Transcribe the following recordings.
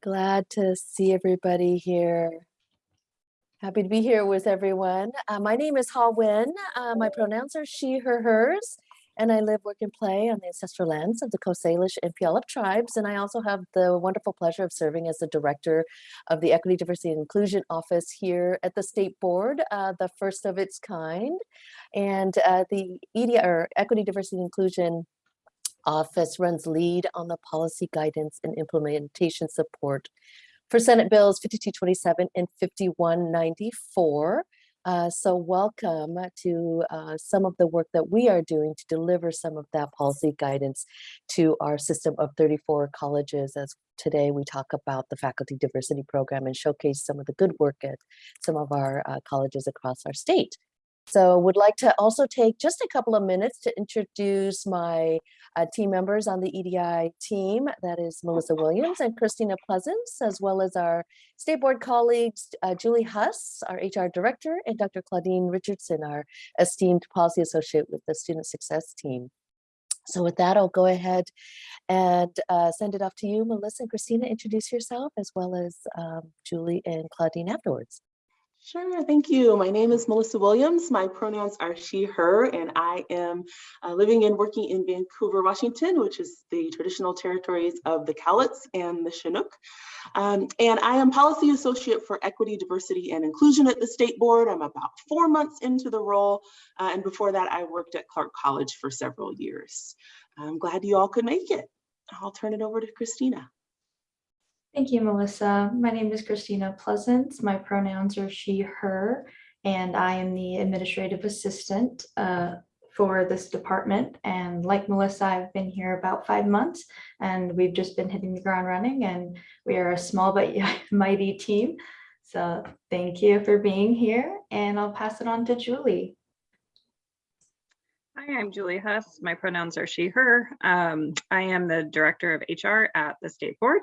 Glad to see everybody here. Happy to be here with everyone. Uh, my name is Ha Nguyen. Uh, my pronouns are she, her, hers, and I live, work, and play on the ancestral lands of the Coast Salish and Puyallup tribes. And I also have the wonderful pleasure of serving as the director of the Equity, Diversity, and Inclusion Office here at the State Board, uh, the first of its kind. And uh, the EDI, or Equity, Diversity, and Inclusion office runs lead on the policy guidance and implementation support for Senate Bills 5227 and 5194. Uh, so welcome to uh, some of the work that we are doing to deliver some of that policy guidance to our system of 34 colleges as today we talk about the faculty diversity program and showcase some of the good work at some of our uh, colleges across our state. So would like to also take just a couple of minutes to introduce my uh, team members on the EDI team. That is Melissa Williams and Christina Pleasance, as well as our state board colleagues, uh, Julie Huss, our HR director, and Dr. Claudine Richardson, our esteemed policy associate with the student success team. So with that, I'll go ahead and uh, send it off to you, Melissa and Christina, introduce yourself, as well as um, Julie and Claudine afterwards. Sure, thank you. My name is Melissa Williams. My pronouns are she, her, and I am uh, living and working in Vancouver, Washington, which is the traditional territories of the Cowlitz and the Chinook. Um, and I am policy associate for equity, diversity, and inclusion at the state board. I'm about four months into the role. Uh, and before that, I worked at Clark College for several years. I'm glad you all could make it. I'll turn it over to Christina. Thank you, Melissa. My name is Christina Pleasance. My pronouns are she, her, and I am the administrative assistant uh, for this department. And like Melissa, I've been here about five months and we've just been hitting the ground running and we are a small but mighty team. So thank you for being here and I'll pass it on to Julie. Hi, I'm Julie Huss. My pronouns are she, her. Um, I am the director of HR at the state board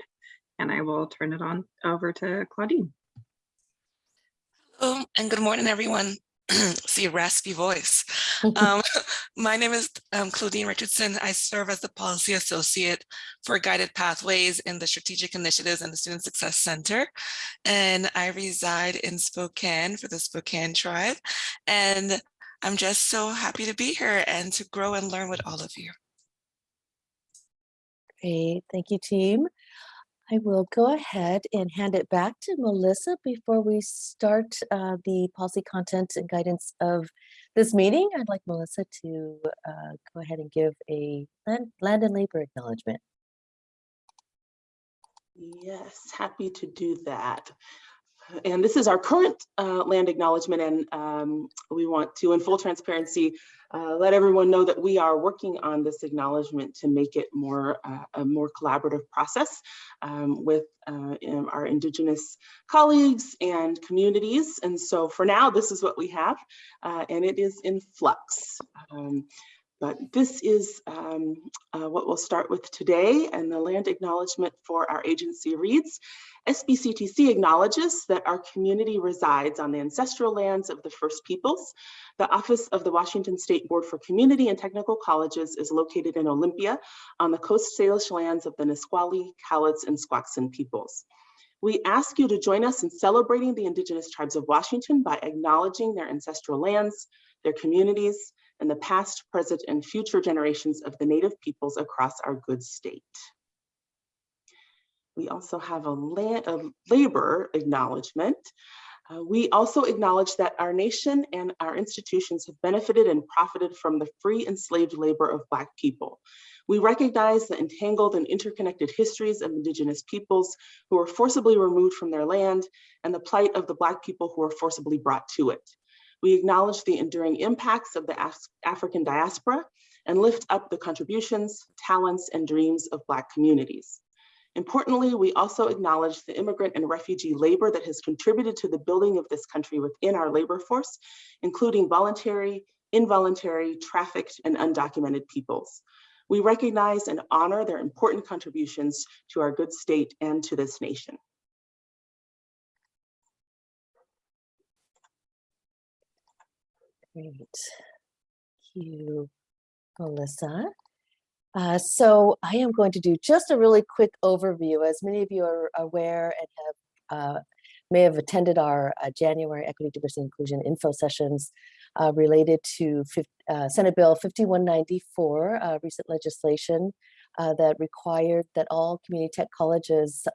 and I will turn it on over to Claudine. Hello and good morning, everyone. See a raspy voice. um, my name is um, Claudine Richardson. I serve as the policy associate for guided pathways in the strategic initiatives and the Student Success Center. And I reside in Spokane for the Spokane tribe. And I'm just so happy to be here and to grow and learn with all of you. Great, thank you, team. I will go ahead and hand it back to Melissa before we start uh, the policy content and guidance of this meeting. I'd like Melissa to uh, go ahead and give a land, land and labor acknowledgement. Yes, happy to do that. And this is our current uh, land acknowledgement and um, we want to, in full transparency, uh, let everyone know that we are working on this acknowledgement to make it more uh, a more collaborative process um, with uh, our Indigenous colleagues and communities. And so for now, this is what we have, uh, and it is in flux. Um, but this is um, uh, what we'll start with today and the land acknowledgement for our agency reads. SBCTC acknowledges that our community resides on the ancestral lands of the First Peoples. The Office of the Washington State Board for Community and Technical Colleges is located in Olympia on the Coast Salish lands of the Nisqually, Cowlitz, and Squaxin peoples. We ask you to join us in celebrating the Indigenous tribes of Washington by acknowledging their ancestral lands, their communities, and the past, present, and future generations of the Native peoples across our good state. We also have a, land, a labor acknowledgement. Uh, we also acknowledge that our nation and our institutions have benefited and profited from the free enslaved labor of Black people. We recognize the entangled and interconnected histories of Indigenous peoples who were forcibly removed from their land and the plight of the Black people who were forcibly brought to it. We acknowledge the enduring impacts of the Af African diaspora and lift up the contributions, talents, and dreams of Black communities. Importantly, we also acknowledge the immigrant and refugee labor that has contributed to the building of this country within our labor force, including voluntary, involuntary, trafficked, and undocumented peoples. We recognize and honor their important contributions to our good state and to this nation. Great. Thank you, Melissa. Uh, so I am going to do just a really quick overview. As many of you are aware and have uh, may have attended our uh, January Equity, Diversity, Inclusion info sessions uh, related to uh, Senate Bill 5194, uh, recent legislation that required that all community tech colleges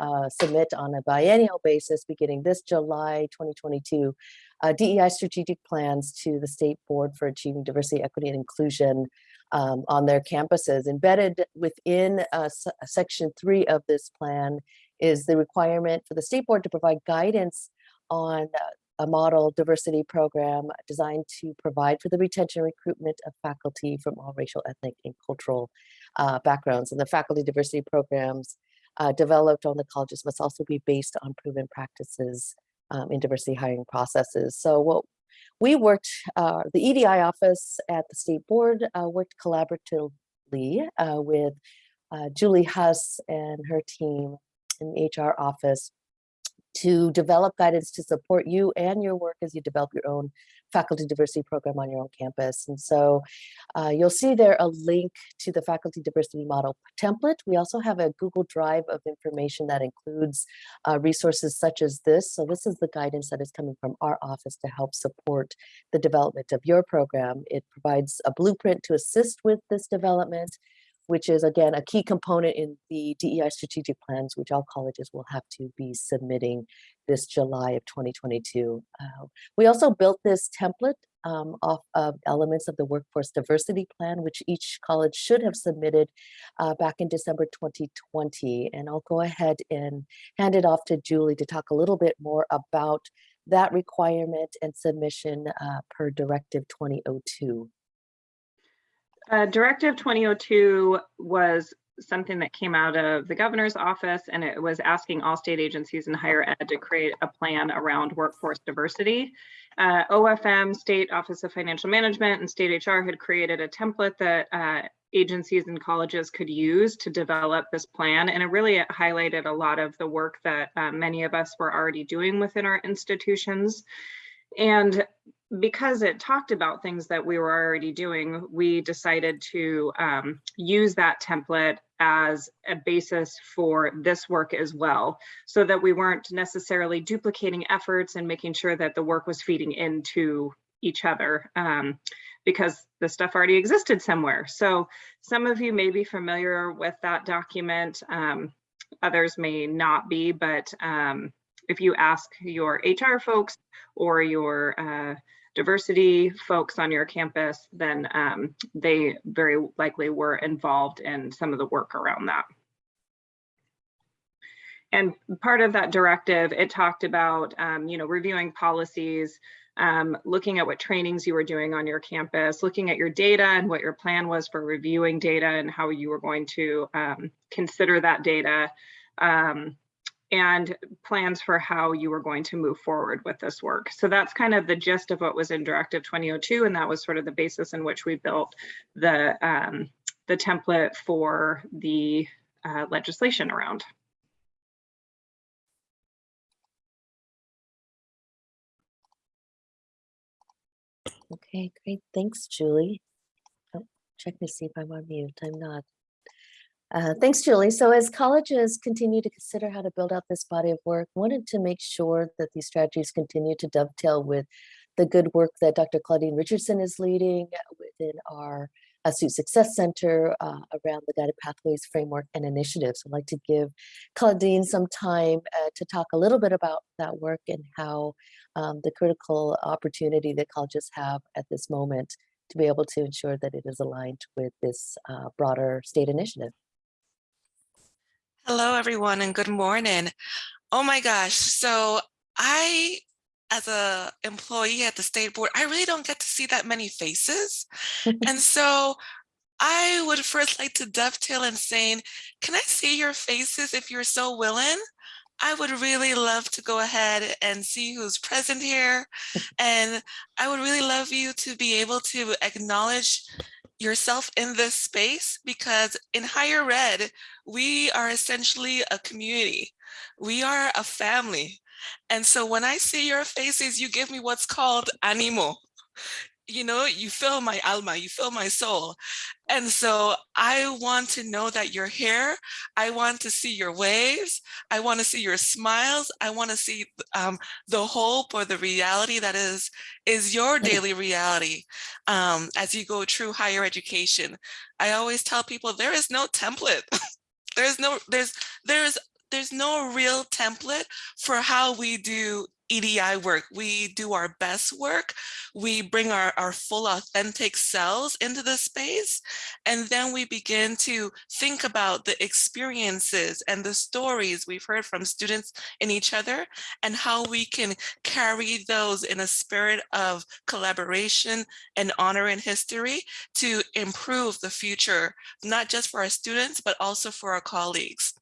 submit on a biennial basis beginning this July 2022 uh, DEI strategic plans to the State Board for Achieving Diversity, Equity, and Inclusion um, on their campuses. Embedded within uh, section three of this plan is the requirement for the State Board to provide guidance on uh, a model diversity program designed to provide for the retention and recruitment of faculty from all racial, ethnic, and cultural uh, backgrounds. And the faculty diversity programs uh, developed on the colleges must also be based on proven practices um, in diversity hiring processes. So what we worked, uh, the EDI office at the state board uh, worked collaboratively uh, with uh, Julie Huss and her team in the HR office to develop guidance to support you and your work as you develop your own faculty diversity program on your own campus. And so uh, you'll see there a link to the faculty diversity model template. We also have a Google Drive of information that includes uh, resources such as this. So this is the guidance that is coming from our office to help support the development of your program. It provides a blueprint to assist with this development which is again a key component in the DEI strategic plans, which all colleges will have to be submitting this July of 2022. Uh, we also built this template um, off of elements of the workforce diversity plan, which each college should have submitted uh, back in December 2020. And I'll go ahead and hand it off to Julie to talk a little bit more about that requirement and submission uh, per Directive 2002. Uh, Directive 2002 was something that came out of the governor's office and it was asking all state agencies in higher ed to create a plan around workforce diversity. Uh, OFM, State Office of Financial Management and State HR had created a template that uh, agencies and colleges could use to develop this plan. And it really highlighted a lot of the work that uh, many of us were already doing within our institutions. And because it talked about things that we were already doing, we decided to um, use that template as a basis for this work as well, so that we weren't necessarily duplicating efforts and making sure that the work was feeding into each other um, because the stuff already existed somewhere. So some of you may be familiar with that document, um, others may not be, but um, if you ask your HR folks or your uh, diversity folks on your campus, then um, they very likely were involved in some of the work around that. And part of that directive, it talked about, um, you know, reviewing policies, um, looking at what trainings you were doing on your campus, looking at your data and what your plan was for reviewing data and how you were going to um, consider that data. Um, and plans for how you were going to move forward with this work. So that's kind of the gist of what was in Directive 2002, and that was sort of the basis in which we built the, um, the template for the uh, legislation around. Okay, great. Thanks, Julie. Oh, check to see if I'm on mute. I'm not. Uh, thanks, Julie. So as colleges continue to consider how to build out this body of work, wanted to make sure that these strategies continue to dovetail with the good work that Dr. Claudine Richardson is leading within our uh, Success Center uh, around the Guided Pathways Framework and Initiatives. I'd like to give Claudine some time uh, to talk a little bit about that work and how um, the critical opportunity that colleges have at this moment to be able to ensure that it is aligned with this uh, broader state initiative. Hello, everyone, and good morning. Oh my gosh. So I, as a employee at the state board, I really don't get to see that many faces. and so I would first like to dovetail in saying, can I see your faces if you're so willing? I would really love to go ahead and see who's present here. and I would really love you to be able to acknowledge yourself in this space because in higher ed, we are essentially a community. We are a family. And so when I see your faces, you give me what's called animo. You know, you fill my alma, you fill my soul. And so I want to know that you're here. I want to see your waves. I want to see your smiles. I want to see um, the hope or the reality that is, is your daily reality um, as you go through higher education. I always tell people there is no template. there's no, there's, there's, there's no real template for how we do EDI work. We do our best work. We bring our, our full authentic selves into the space. And then we begin to think about the experiences and the stories we've heard from students in each other and how we can carry those in a spirit of collaboration and honor and history to improve the future, not just for our students, but also for our colleagues.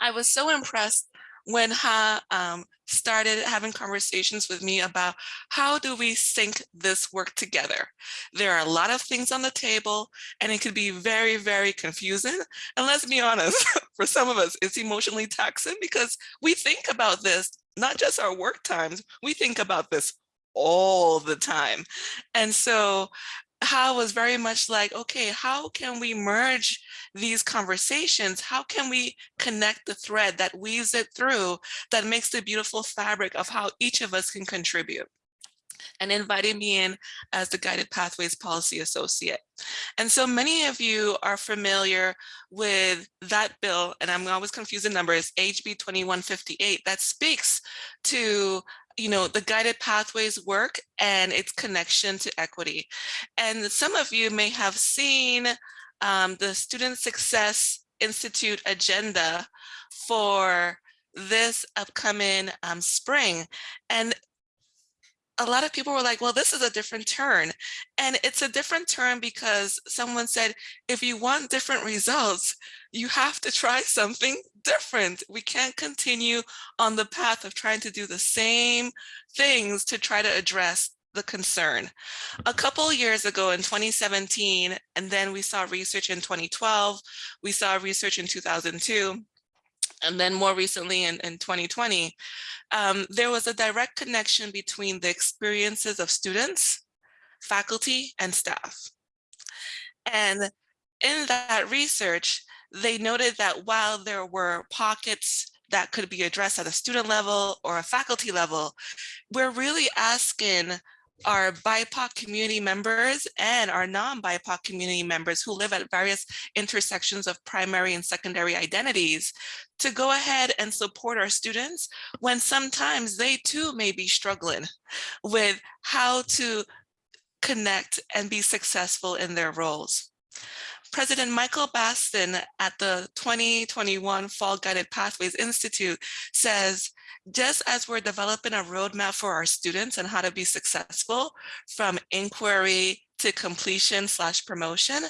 I was so impressed when Ha um, started having conversations with me about how do we sync this work together. There are a lot of things on the table and it could be very, very confusing. And let's be honest, for some of us, it's emotionally taxing because we think about this, not just our work times, we think about this all the time. And so Ha was very much like, okay, how can we merge these conversations? How can we connect the thread that weaves it through that makes the beautiful fabric of how each of us can contribute? and invited me in as the Guided Pathways Policy Associate. And so many of you are familiar with that bill, and I'm always confusing numbers, HB 2158, that speaks to you know, the guided pathways work and its connection to equity. And some of you may have seen um, the Student Success Institute agenda for this upcoming um, spring. And a lot of people were like, well, this is a different turn. And it's a different turn because someone said, if you want different results, you have to try something different. We can't continue on the path of trying to do the same things to try to address the concern. A couple years ago in 2017, and then we saw research in 2012, we saw research in 2002, and then more recently in, in 2020, um, there was a direct connection between the experiences of students, faculty, and staff. And in that research, they noted that while there were pockets that could be addressed at a student level or a faculty level, we're really asking our BIPOC community members and our non-BIPOC community members who live at various intersections of primary and secondary identities to go ahead and support our students when sometimes they too may be struggling with how to connect and be successful in their roles. President Michael Bastin at the 2021 Fall Guided Pathways Institute says, just as we're developing a roadmap for our students and how to be successful from inquiry to completion slash promotion,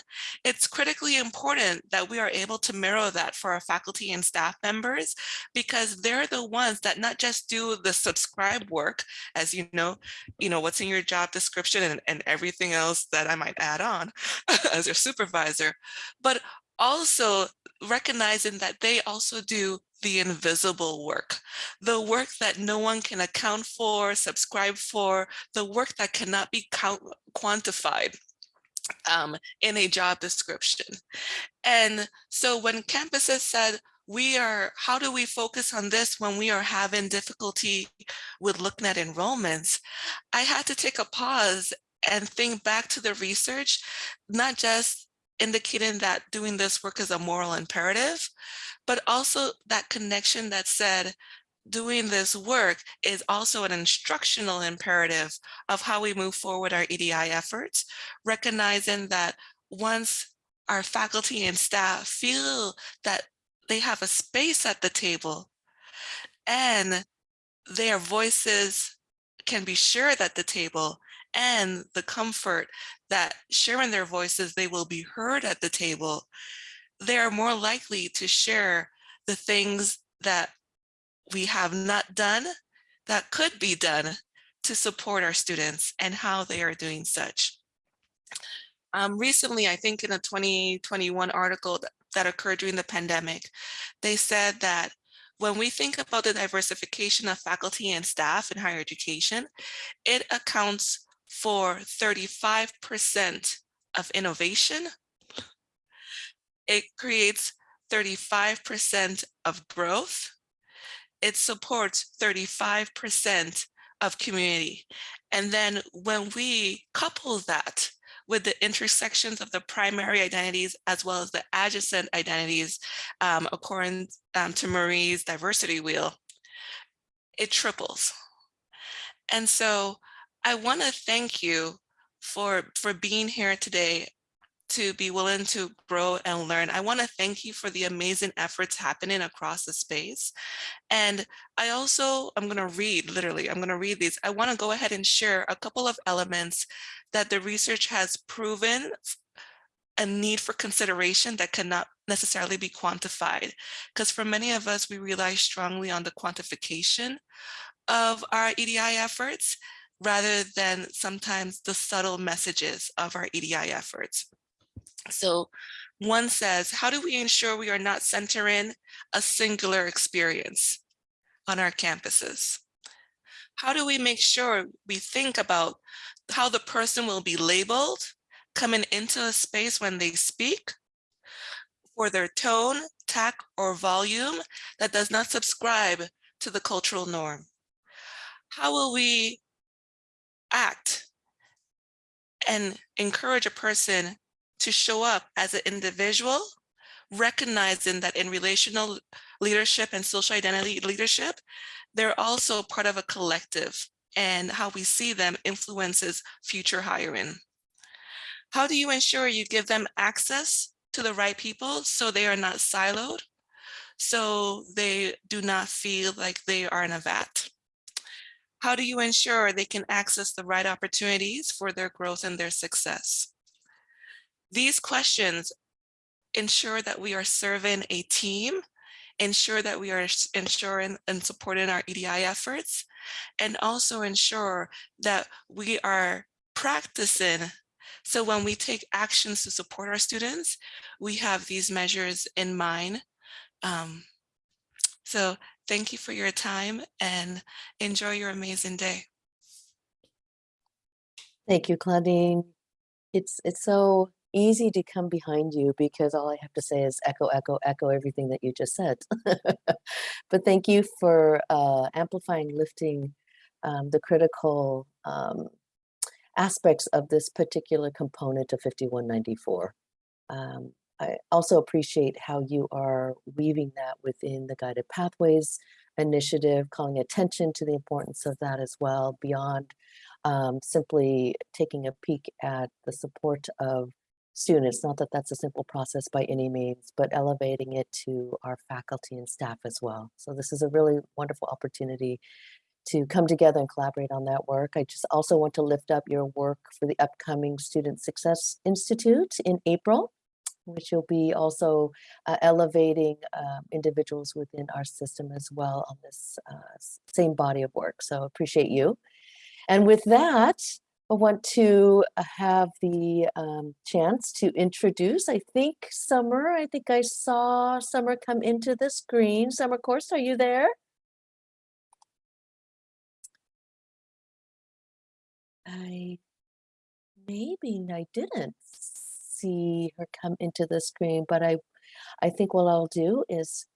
it's critically important that we are able to mirror that for our faculty and staff members because they're the ones that not just do the subscribe work, as you know, you know, what's in your job description and, and everything else that I might add on as your supervisor, but also recognizing that they also do the invisible work, the work that no one can account for, subscribe for, the work that cannot be count quantified um, in a job description. And so when campuses said, we are, how do we focus on this when we are having difficulty with looking at enrollments? I had to take a pause and think back to the research, not just indicating that doing this work is a moral imperative, but also that connection that said, doing this work is also an instructional imperative of how we move forward our EDI efforts, recognizing that once our faculty and staff feel that they have a space at the table and their voices can be shared at the table and the comfort that sharing their voices, they will be heard at the table, they are more likely to share the things that we have not done that could be done to support our students and how they are doing such. Um, recently, I think in a 2021 article that, that occurred during the pandemic, they said that when we think about the diversification of faculty and staff in higher education, it accounts for 35% of innovation. It creates 35% of growth. It supports 35% of community. And then when we couple that with the intersections of the primary identities as well as the adjacent identities, um, according um, to Marie's diversity wheel, it triples. And so I want to thank you for, for being here today to be willing to grow and learn. I want to thank you for the amazing efforts happening across the space. And I also, I'm going to read, literally, I'm going to read these. I want to go ahead and share a couple of elements that the research has proven a need for consideration that cannot necessarily be quantified. Because for many of us, we rely strongly on the quantification of our EDI efforts rather than sometimes the subtle messages of our EDI efforts. So one says, how do we ensure we are not centering a singular experience on our campuses? How do we make sure we think about how the person will be labeled coming into a space when they speak for their tone, tact, or volume that does not subscribe to the cultural norm? How will we act and encourage a person to show up as an individual, recognizing that in relational leadership and social identity leadership, they're also part of a collective and how we see them influences future hiring. How do you ensure you give them access to the right people so they are not siloed, so they do not feel like they are in a vat? How do you ensure they can access the right opportunities for their growth and their success? These questions ensure that we are serving a team, ensure that we are ensuring and supporting our EDI efforts, and also ensure that we are practicing. So when we take actions to support our students, we have these measures in mind. Um, so thank you for your time and enjoy your amazing day. Thank you, Claudine. It's it's so easy to come behind you because all I have to say is echo, echo, echo everything that you just said. but thank you for uh, amplifying, lifting um, the critical um, aspects of this particular component of 5194. Um, I also appreciate how you are weaving that within the Guided Pathways initiative, calling attention to the importance of that as well, beyond um, simply taking a peek at the support of students. Not that that's a simple process by any means, but elevating it to our faculty and staff as well. So this is a really wonderful opportunity to come together and collaborate on that work. I just also want to lift up your work for the upcoming Student Success Institute in April, which will be also uh, elevating um, individuals within our system as well on this uh, same body of work. So appreciate you. And with that, I want to uh, have the um, chance to introduce, I think, Summer. I think I saw Summer come into the screen. Summer Course, are you there? I maybe I didn't see her come into the screen, but I, I think what I'll do is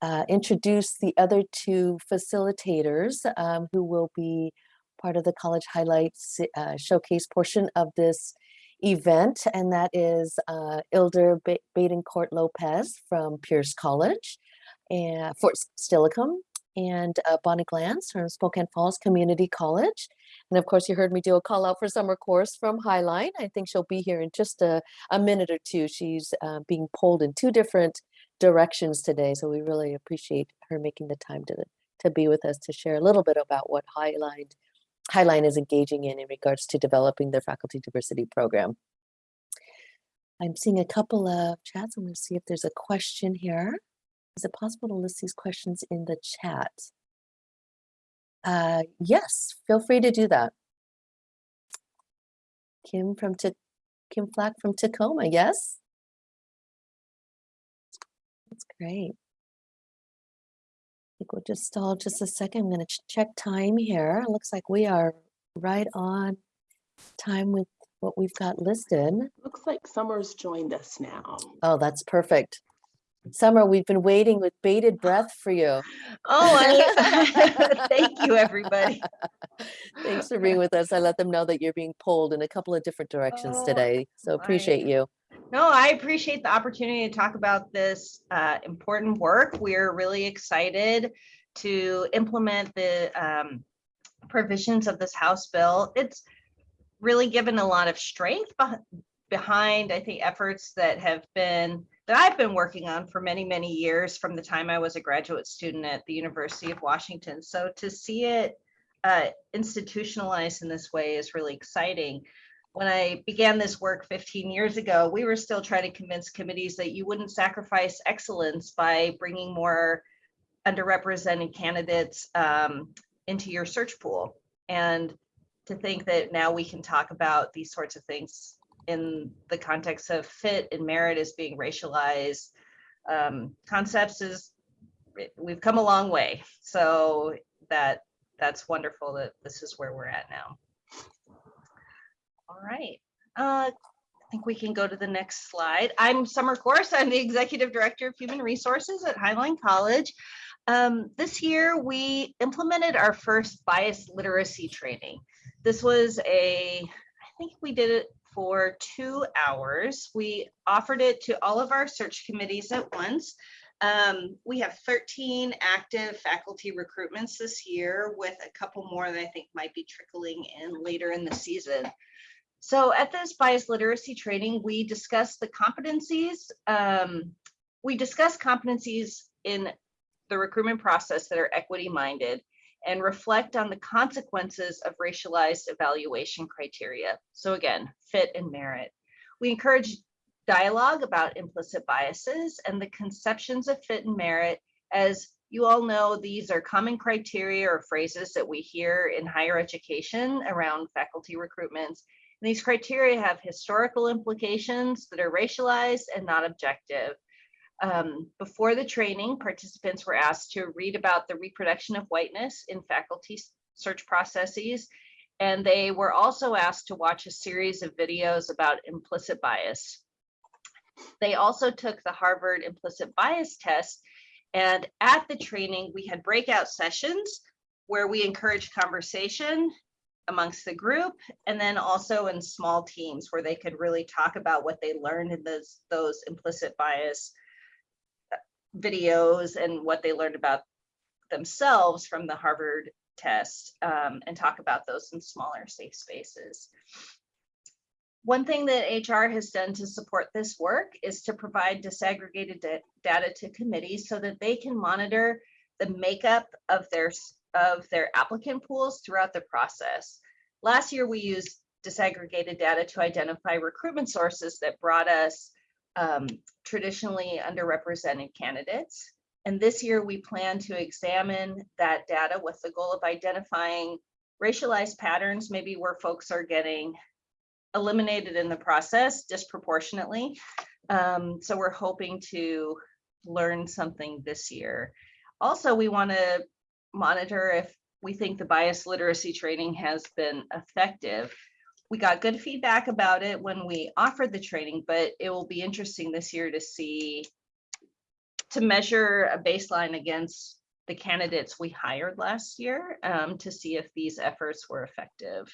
uh, introduce the other two facilitators um, who will be part of the college highlights uh, showcase portion of this event, and that is uh, Ilder ba Badencourt Lopez from Pierce College and Fort Steilacoom, and uh, Bonnie Glantz from Spokane Falls Community College. And of course, you heard me do a call out for Summer Course from Highline. I think she'll be here in just a, a minute or two. She's uh, being pulled in two different directions today. So we really appreciate her making the time to, to be with us to share a little bit about what Highline, Highline is engaging in in regards to developing their faculty diversity program. I'm seeing a couple of chats. I'm going to see if there's a question here. Is it possible to list these questions in the chat? Uh, yes, feel free to do that. Kim from Ta Kim Flack from Tacoma, yes? That's great. I think we'll just stall just a second. I'm going to ch check time here. It looks like we are right on time with what we've got listed. Looks like Summer's joined us now. Oh, that's perfect. Summer, we've been waiting with bated breath for you. Oh, I- thank you, everybody. Thanks for being with us. I let them know that you're being pulled in a couple of different directions Oh, today. So appreciate you. No, I appreciate the opportunity to talk about this uh, important work. We're really excited to implement the um, provisions of this House bill. It's really given a lot of strength behind, I think, efforts that have been, that I've been working on for many, many years from the time I was a graduate student at the University of Washington. So to see it uh, institutionalized in this way is really exciting when I began this work 15 years ago, we were still trying to convince committees that you wouldn't sacrifice excellence by bringing more underrepresented candidates um, into your search pool. And to think that now we can talk about these sorts of things in the context of fit and merit as being racialized um, concepts is we've come a long way. So that that's wonderful that this is where we're at now. All right. Uh, I think we can go to the next slide. I'm Summer Course. I'm the Executive Director of Human Resources at Highline College. Um, this year, we implemented our first bias literacy training. This was a, I think we did it for two hours. We offered it to all of our search committees at once. Um, we have 13 active faculty recruitments this year with a couple more that I think might be trickling in later in the season. So at this bias literacy training, we discussed the competencies. Um, we discussed competencies in the recruitment process that are equity minded and reflect on the consequences of racialized evaluation criteria. So again, fit and merit. We encourage dialogue about implicit biases and the conceptions of fit and merit. As you all know, these are common criteria or phrases that we hear in higher education around faculty recruitments. And these criteria have historical implications that are racialized and not objective. Um, before the training, participants were asked to read about the reproduction of whiteness in faculty search processes. And they were also asked to watch a series of videos about implicit bias. They also took the Harvard implicit bias test. And at the training, we had breakout sessions where we encouraged conversation amongst the group and then also in small teams where they could really talk about what they learned in those those implicit bias videos and what they learned about themselves from the Harvard test um, and talk about those in smaller safe spaces. One thing that HR has done to support this work is to provide disaggregated data to committees so that they can monitor the makeup of their of their applicant pools throughout the process. Last year, we used disaggregated data to identify recruitment sources that brought us um, traditionally underrepresented candidates. And this year, we plan to examine that data with the goal of identifying racialized patterns, maybe where folks are getting eliminated in the process disproportionately. Um, so we're hoping to learn something this year. Also, we want to monitor if we think the bias literacy training has been effective. We got good feedback about it when we offered the training, but it will be interesting this year to see, to measure a baseline against the candidates we hired last year um, to see if these efforts were effective.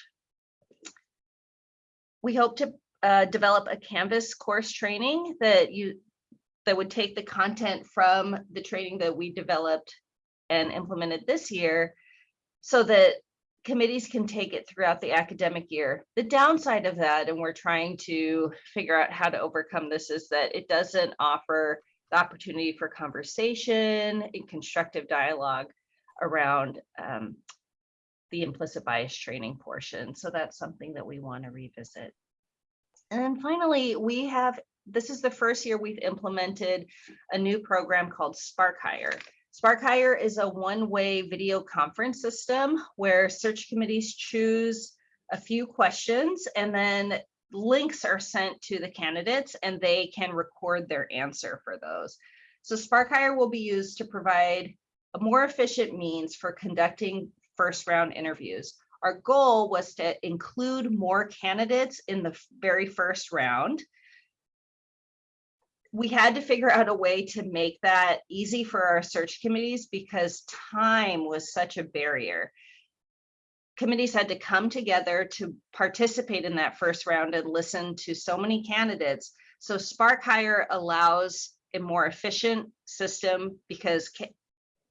We hope to uh, develop a Canvas course training that you that would take the content from the training that we developed and implemented this year so that committees can take it throughout the academic year. The downside of that, and we're trying to figure out how to overcome this, is that it doesn't offer the opportunity for conversation and constructive dialogue around um, the implicit bias training portion. So that's something that we want to revisit. And then finally, we have, this is the first year we've implemented a new program called Spark Hire. Spark Hire is a one-way video conference system where search committees choose a few questions and then links are sent to the candidates and they can record their answer for those. So Spark Hire will be used to provide a more efficient means for conducting first round interviews. our goal was to include more candidates in the very first round. We had to figure out a way to make that easy for our search committees because time was such a barrier. Committees had to come together to participate in that first round and listen to so many candidates. So Spark Hire allows a more efficient system because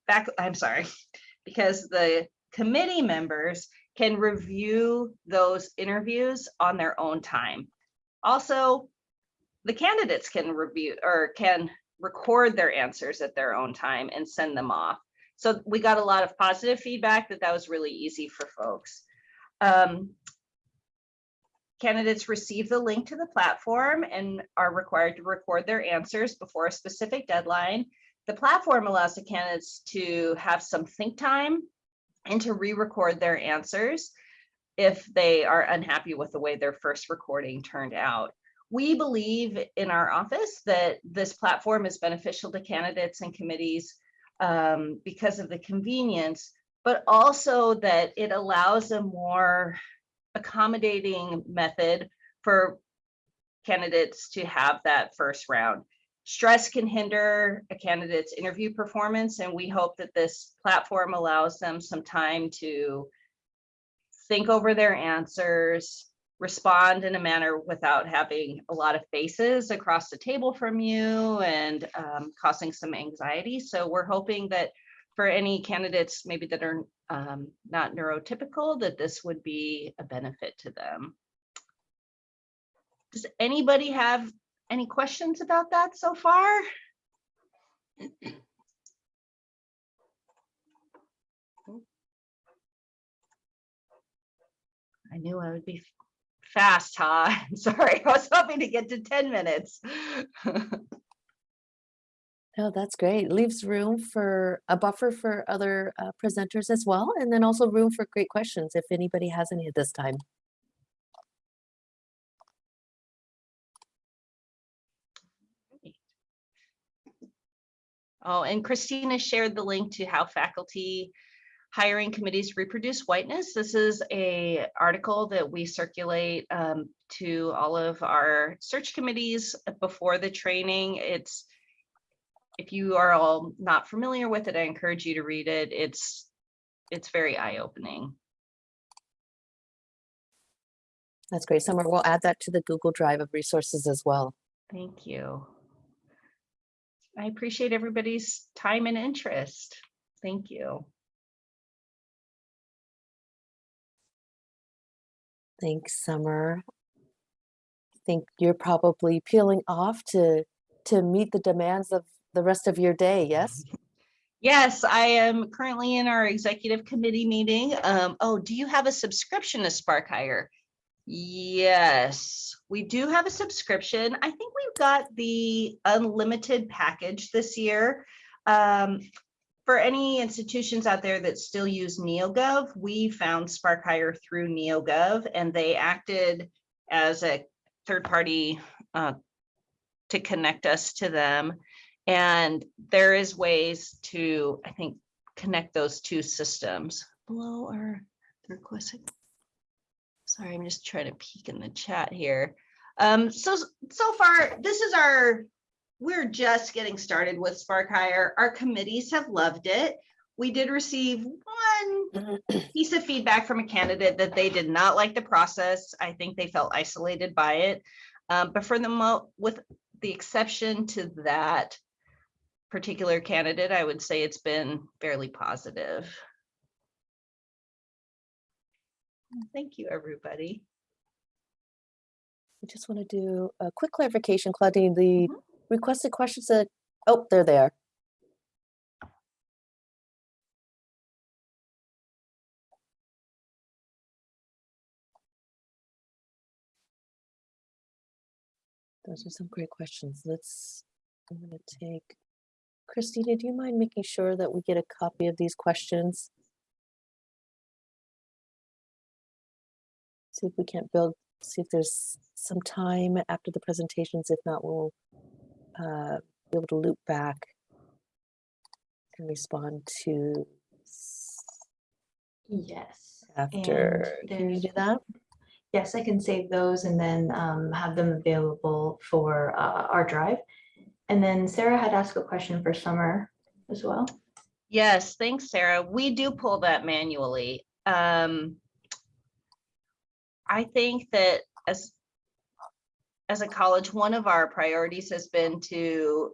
back, I'm sorry, because the committee members can review those interviews on their own time. Also, the candidates can review or can record their answers at their own time and send them off. So we got a lot of positive feedback that that was really easy for folks. Um, Candidates receive the link to the platform and are required to record their answers before a specific deadline. The platform allows the candidates to have some think time and to re-record their answers if they are unhappy with the way their first recording turned out. We believe in our office that this platform is beneficial to candidates and committees um, because of the convenience, but also that it allows a more accommodating method for candidates to have that first round. Stress can hinder a candidate's interview performance, and we hope that this platform allows them some time to think over their answers, respond in a manner without having a lot of faces across the table from you and um, causing some anxiety. So we're hoping that for any candidates maybe that are um, not neurotypical, that this would be a benefit to them. Does anybody have any questions about that so far? I knew I would be fast, huh? I'm sorry, I was hoping to get to 10 minutes. No, that's great. Leaves room for a buffer for other uh, presenters as well, and then also room for great questions if anybody has any at this time. Oh, and Christina shared the link to how faculty hiring committees reproduce whiteness. This is a article that we circulate um, to all of our search committees before the training. It's if you are all not familiar with it, I encourage you to read it. It's it's very eye-opening. That's great. Summer, we'll add that to the Google Drive of resources as well. Thank you. I appreciate everybody's time and interest. Thank you. Thanks, Summer. I think you're probably peeling off to to meet the demands of the rest of your day, yes? Yes, I am currently in our executive committee meeting. Um, oh, do you have a subscription to Spark Hire? Yes, we do have a subscription. I think we've got the unlimited package this year. Um, for any institutions out there that still use NeoGov, we found Spark Hire through NeoGov and they acted as a third party uh, to connect us to them. And there is ways to, I think, connect those two systems. Below our question. Sorry, I'm just trying to peek in the chat here. Um, so, so far, this is our, we're just getting started with Spark Hire. Our committees have loved it. We did receive one piece of feedback from a candidate that they did not like the process. I think they felt isolated by it. Um, but for the mo, with the exception to that, particular candidate, I would say it's been fairly positive. Thank you, everybody. I just want to do a quick clarification, Claudine, the Mhm. Requested questions that, oh, they're there. Those are some great questions. Let's, I'm to take, Christina, do you mind making sure that we get a copy of these questions? See if we can't build, see if there's some time after the presentations. If not, we'll uh, be able to loop back and respond to. Yes. after, can you do that? Yes, I can save those and then um, have them available for uh, our drive. And then Sarah had asked a question for Summer as well. Yes, thanks, Sarah. We do pull that manually. Um, I think that as, as a college, one of our priorities has been to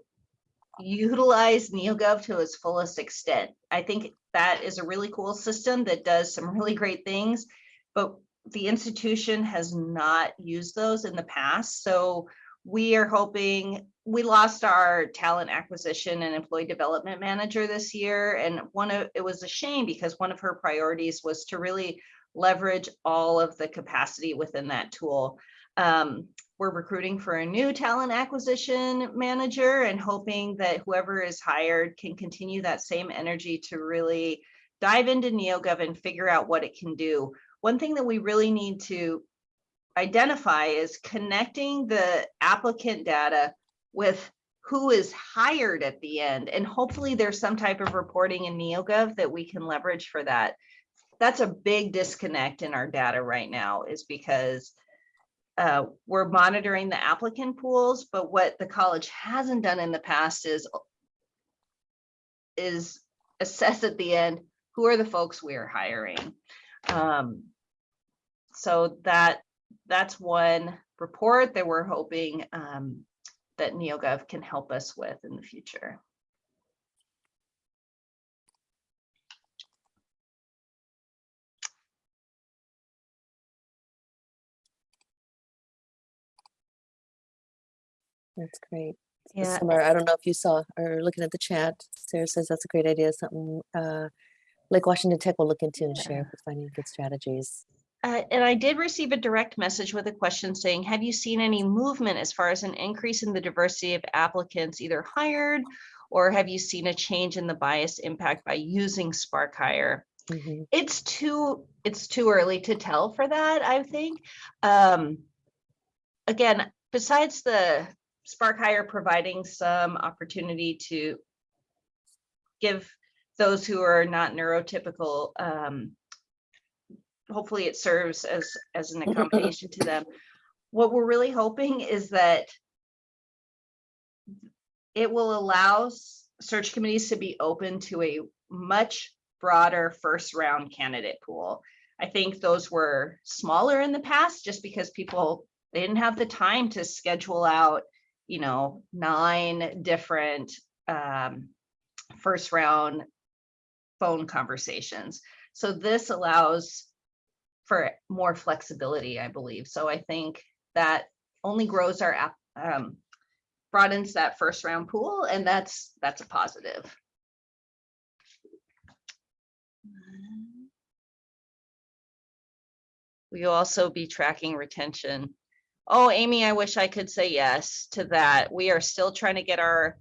utilize NeoGov to its fullest extent. I think that is a really cool system that does some really great things, but the institution has not used those in the past. So we are hoping, we lost our talent acquisition and employee development manager this year. And one of, it was a shame because one of her priorities was to really leverage all of the capacity within that tool. Um, we're recruiting for a new talent acquisition manager and hoping that whoever is hired can continue that same energy to really dive into NeoGov and figure out what it can do. One thing that we really need to identify is connecting the applicant data with who is hired at the end. And hopefully there's some type of reporting in NeoGov that we can leverage for that. That's a big disconnect in our data right now is because uh, we're monitoring the applicant pools, but what the college hasn't done in the past is is assess at the end, who are the folks we're hiring? Um, so that that's one report that we're hoping um, that NeoGov can help us with in the future. That's great. So Yeah, Summer, I don't know if you saw or looking at the chat, Sarah says that's a great idea, something uh, Lake Washington Tech will look into and share Yeah. for finding good strategies. Uh, and I did receive a direct message with a question saying, have you seen any movement as far as an increase in the diversity of applicants either hired? Or have you seen a change in the bias impact by using Spark Hire? Mhm. It's too, it's too early to tell for that, I think. Um, again, besides the Spark Hire providing some opportunity to give those who are not neurotypical, um, hopefully it serves as, as an accommodation to them. What we're really hoping is that it will allow search committees to be open to a much broader first round candidate pool. I think those were smaller in the past just because people, they didn't have the time to schedule out, you know, nine different um, first round phone conversations. So this allows for more flexibility, I believe. So I think that only grows our app, um, broadens that first round pool, and that's, that's a positive. We will also be tracking retention. Oh, Amy, I wish I could say yes to that. We are still trying to get our,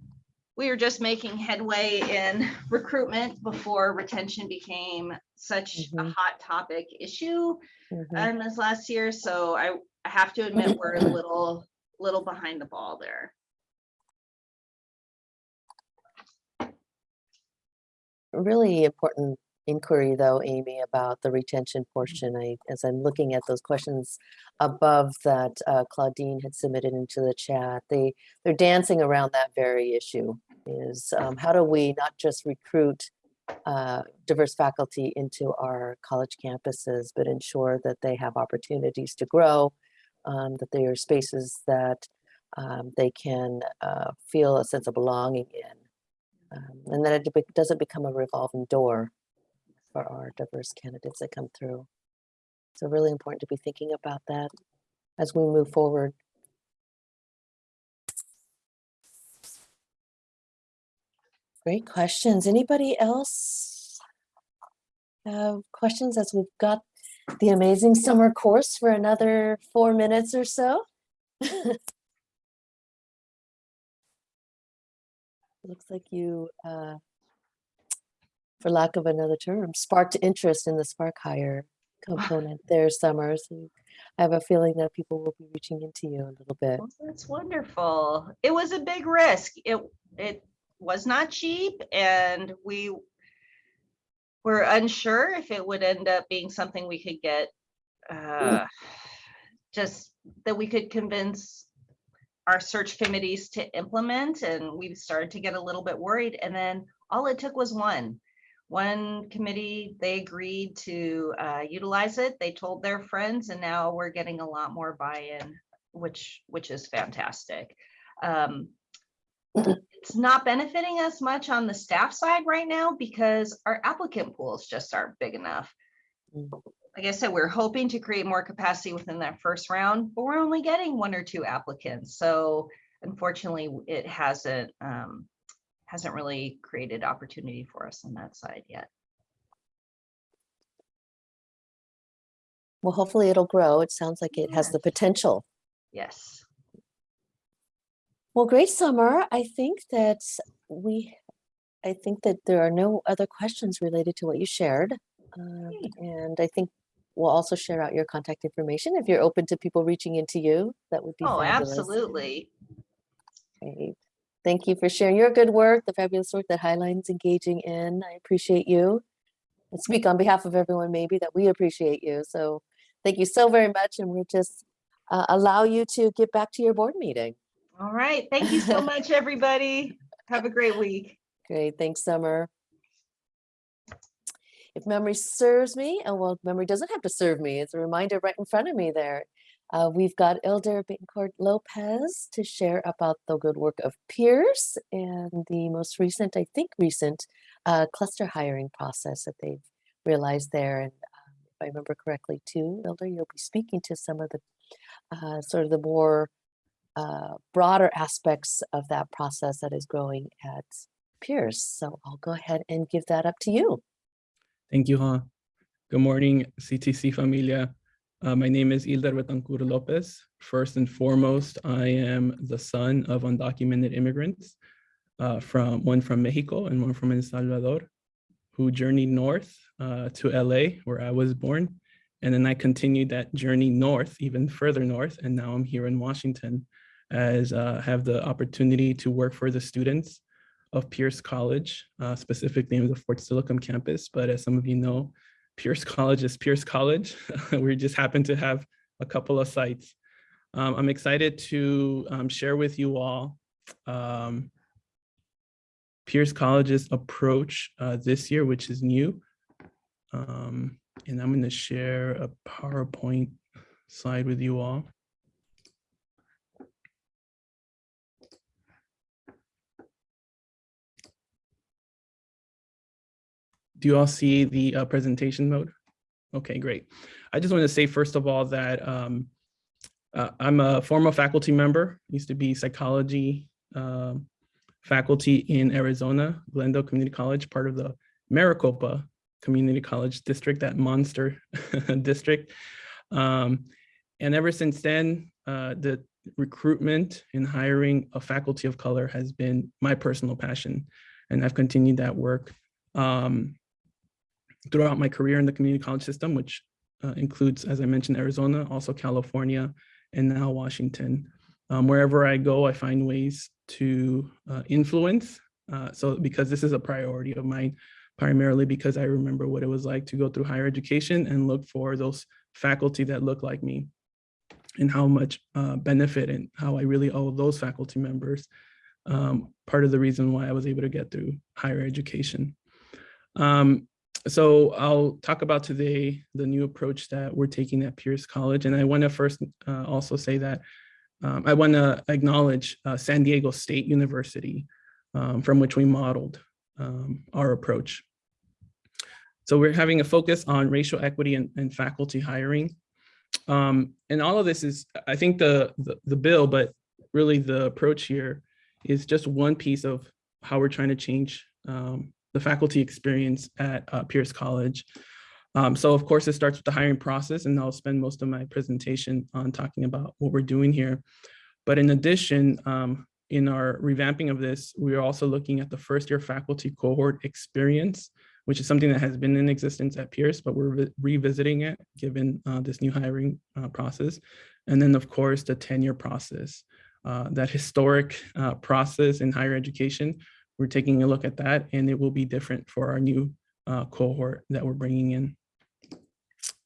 we are just making headway in recruitment before retention became such a Mhm. hot topic issue Mhm. um, this last year, so I, I have to admit, we're a little, little behind the ball there. Really important inquiry though, Amy, about the retention portion. I, as I'm looking at those questions above that uh, Claudine had submitted into the chat, they, they're dancing around that very issue is um, how do we not just recruit uh, diverse faculty into our college campuses, but ensure that they have opportunities to grow, um, that they are spaces that um, they can uh, feel a sense of belonging in. Um, and that it be- doesn't become a revolving door for our diverse candidates that come through. So really important to be thinking about that as we move forward. Great questions. Anybody else have questions as we've got the amazing Summer Course for another four minutes or so? Looks like you, uh, for lack of another term, sparked interest in the Spark Hire component there, Summers. I have a feeling that people will be reaching into you a little bit. Well, That's wonderful. It was a big risk. It, it was not cheap and we we're unsure if it would end up being something we could get uh, just that we could convince our search committees to implement and we started to get a little bit worried and then all it took was one one committee they agreed to uh, utilize it they told their friends and now we're getting a lot more buy-in which which is fantastic um, it's not benefiting us much on the staff side right now because our applicant pools just aren't big enough like I said, we're hoping to create more capacity within that first round, but we're only getting one or two applicants. So unfortunately, it hasn't um, hasn't really created opportunity for us on that side yet. Well, hopefully it'll grow. It sounds like it has the potential. Yes. Well, great Summer. I think that we, I think that there are no other questions related to what you shared. Um, and I think we'll also share out your contact information if you're open to people reaching into you. That would be Oh, fabulous. absolutely. Great. Thank you for sharing your good work, the fabulous work that Highline's engaging in. I appreciate you. And speak on behalf of everyone maybe that we appreciate you. So thank you so very much. And we'll just uh, allow you to get back to your board meeting. All right. Thank you so much, everybody. Have a great week. Great, thanks, Summer. If memory serves me, and well, memory doesn't have to serve me, it's a reminder right in front of me there. Uh, we've got Elder Betancourt Lopez to share about the good work of Pierce and the most recent, I think recent, uh, cluster hiring process that they've realized there. And um, if I remember correctly too, Elder, you'll be speaking to some of the uh, sort of the more uh, broader aspects of that process that is growing at Pierce. So I'll go ahead and give that up to you. Thank you, Ha. Good morning, CTC familia. Uh, my name is Hilder Betancourt Lopez. First and foremost, I am the son of undocumented immigrants, uh, from one from Mexico and one from El Salvador, who journeyed north uh, to LA, where I was born. And then I continued that journey north, even further north, and now I'm here in Washington as uh, have the opportunity to work for the students of Pierce College, uh, specifically in the Fort Steilacoom campus. But as some of you know, Pierce College is Pierce College. we just happen to have a couple of sites. Um, I'm excited to um, share with you all um, Pierce College's approach uh, this year, which is new. Um, and I'm going to share a PowerPoint slide with you all. Do you all see the uh, presentation mode? Okay, great. I just want to say, first of all, that um, uh, I'm a former faculty member, used to be psychology um, faculty in Arizona, Glendale Community College, part of the Maricopa Community College District, that monster district. Um, and ever since then, uh, the recruitment and hiring of faculty of color has been my personal passion. And I've continued that work um, throughout my career in the community college system, which uh, includes, as I mentioned, Arizona, also California, and now Washington. Um, wherever I go, I find ways to uh, influence. Uh, so because this is a priority of mine, primarily because I remember what it was like to go through higher education and look for those faculty that look like me and how much uh, benefit and how I really owe those faculty members. Um, part of the reason why I was able to get through higher education. Um, so I'll talk about today the new approach that we're taking at Pierce College. And I want to first uh, also say that um, I want to acknowledge uh, San Diego State University, um, from which we modeled um, our approach. So we're having a focus on racial equity and, and faculty hiring. Um, and all of this is, I think the, the, the bill, but really the approach here is just one piece of how we're trying to change um, the faculty experience at uh, Pierce College. Um, so of course, it starts with the hiring process, and I'll spend most of my presentation on talking about what we're doing here. But in addition, um, in our revamping of this, we are also looking at the first year faculty cohort experience, which is something that has been in existence at Pierce, but we're re revisiting it given uh, this new hiring uh, process. And then of course, the tenure process, uh, that historic uh, process in higher education, we're taking a look at that and it will be different for our new uh, cohort that we're bringing in.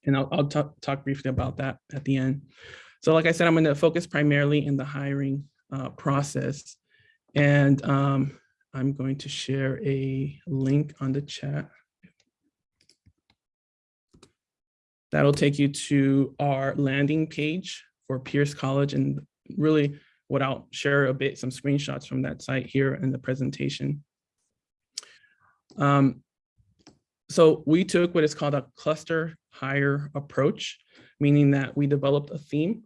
And I'll, I'll talk, briefly about that at the end. So like I said, I'm going to focus primarily in the hiring uh, process. And um, I'm going to share a link on the chat. That'll take you to our landing page for Pierce College and really what I'll share a bit, some screenshots from that site here in the presentation. Um, so we took what is called a cluster hire approach, meaning that we developed a theme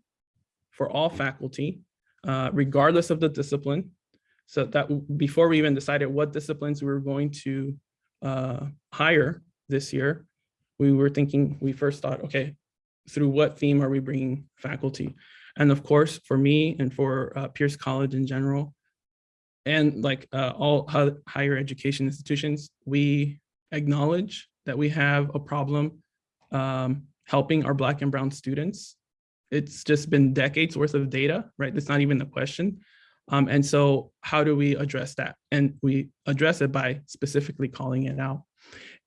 for all faculty, uh, regardless of the discipline. So that before we even decided what disciplines we were going to uh, hire this year, we were thinking, we first thought, okay, through what theme are we bringing faculty? And of course, for me and for uh, Pierce College in general, and like uh, all higher education institutions, we acknowledge that we have a problem um, helping our Black and Brown students. It's just been decades worth of data, right? That's not even the question. Um, and so how do we address that? And we address it by specifically calling it out.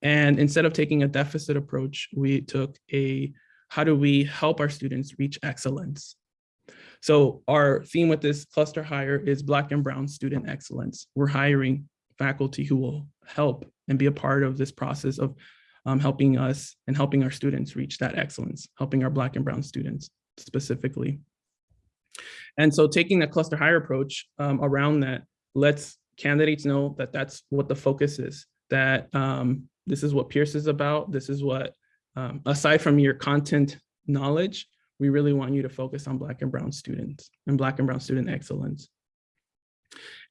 And instead of taking a deficit approach, we took a, how do we help our students reach excellence? So our theme with this cluster hire is Black and Brown student excellence. We're hiring faculty who will help and be a part of this process of um, helping us and helping our students reach that excellence, helping our Black and Brown students specifically. And so taking the cluster hire approach um, around that lets candidates know that that's what the focus is, that um, this is what Pierce is about. This is what, um, aside from your content knowledge, we really want you to focus on Black and Brown students and Black and Brown student excellence.